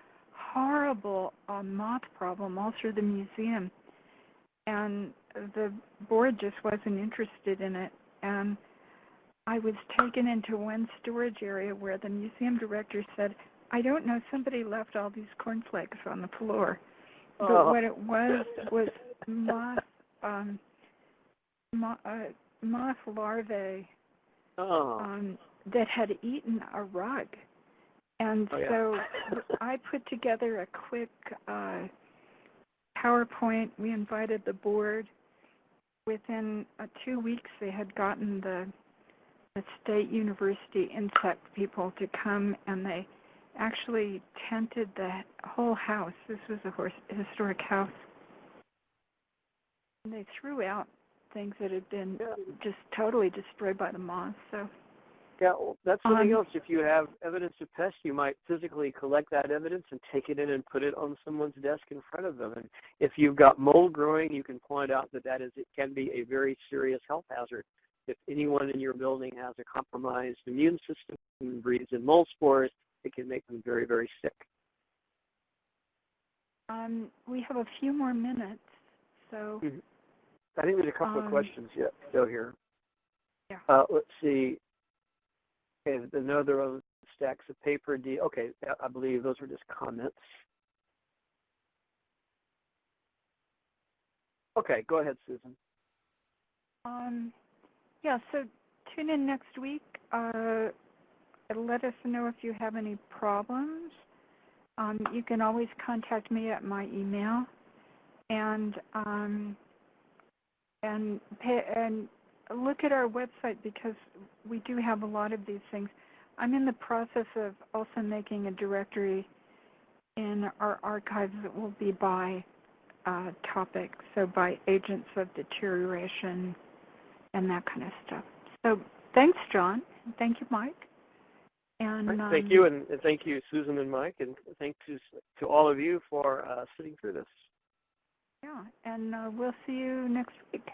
horrible uh, moth problem all through the museum. And the board just wasn't interested in it. And I was taken into one storage area where the museum director said, I don't know, somebody left all these cornflakes on the floor. But Oh. what it was was moth, um, mo- uh, moth larvae Oh, um, that had eaten a rug. And Oh, yeah. so I put together a quick uh, PowerPoint. We invited the board. Within uh, two weeks, they had gotten the, the state university insect people to come, and they actually tented the whole house. This was a horse, historic house. And they threw out things that had been just totally destroyed by the moths. So yeah, well, that's something Um, else. If you have evidence of pests, you might physically collect that evidence and take it in and put it on someone's desk in front of them. And if you've got mold growing, you can point out that that is, it can be a very serious health hazard. If anyone in your building has a compromised immune system and breathes in mold spores, it can make them very, very sick. um, we have a few more minutes. So I think there's a couple of Um, questions yet still here. Yeah. Uh, let's see. Okay, another of stacks of paper. D. Okay, I- believe those were just comments. Okay, go ahead, Susan. Um, yeah, so tune in next week. Uh, let us know if you have any problems. Um, you can always contact me at my email, and um, and pay, and look at our website because we do have a lot of these things. I'm in the process of also making a directory in our archives that will be by uh, topic, so by agents of deterioration, and that kind of stuff. So thanks, John. Thank you, Mike. And Right, um, Thank you, and, and thank you, Susan and Mike, and thank to to all of you for uh, sitting through this. Yeah, and uh, we'll see you next week.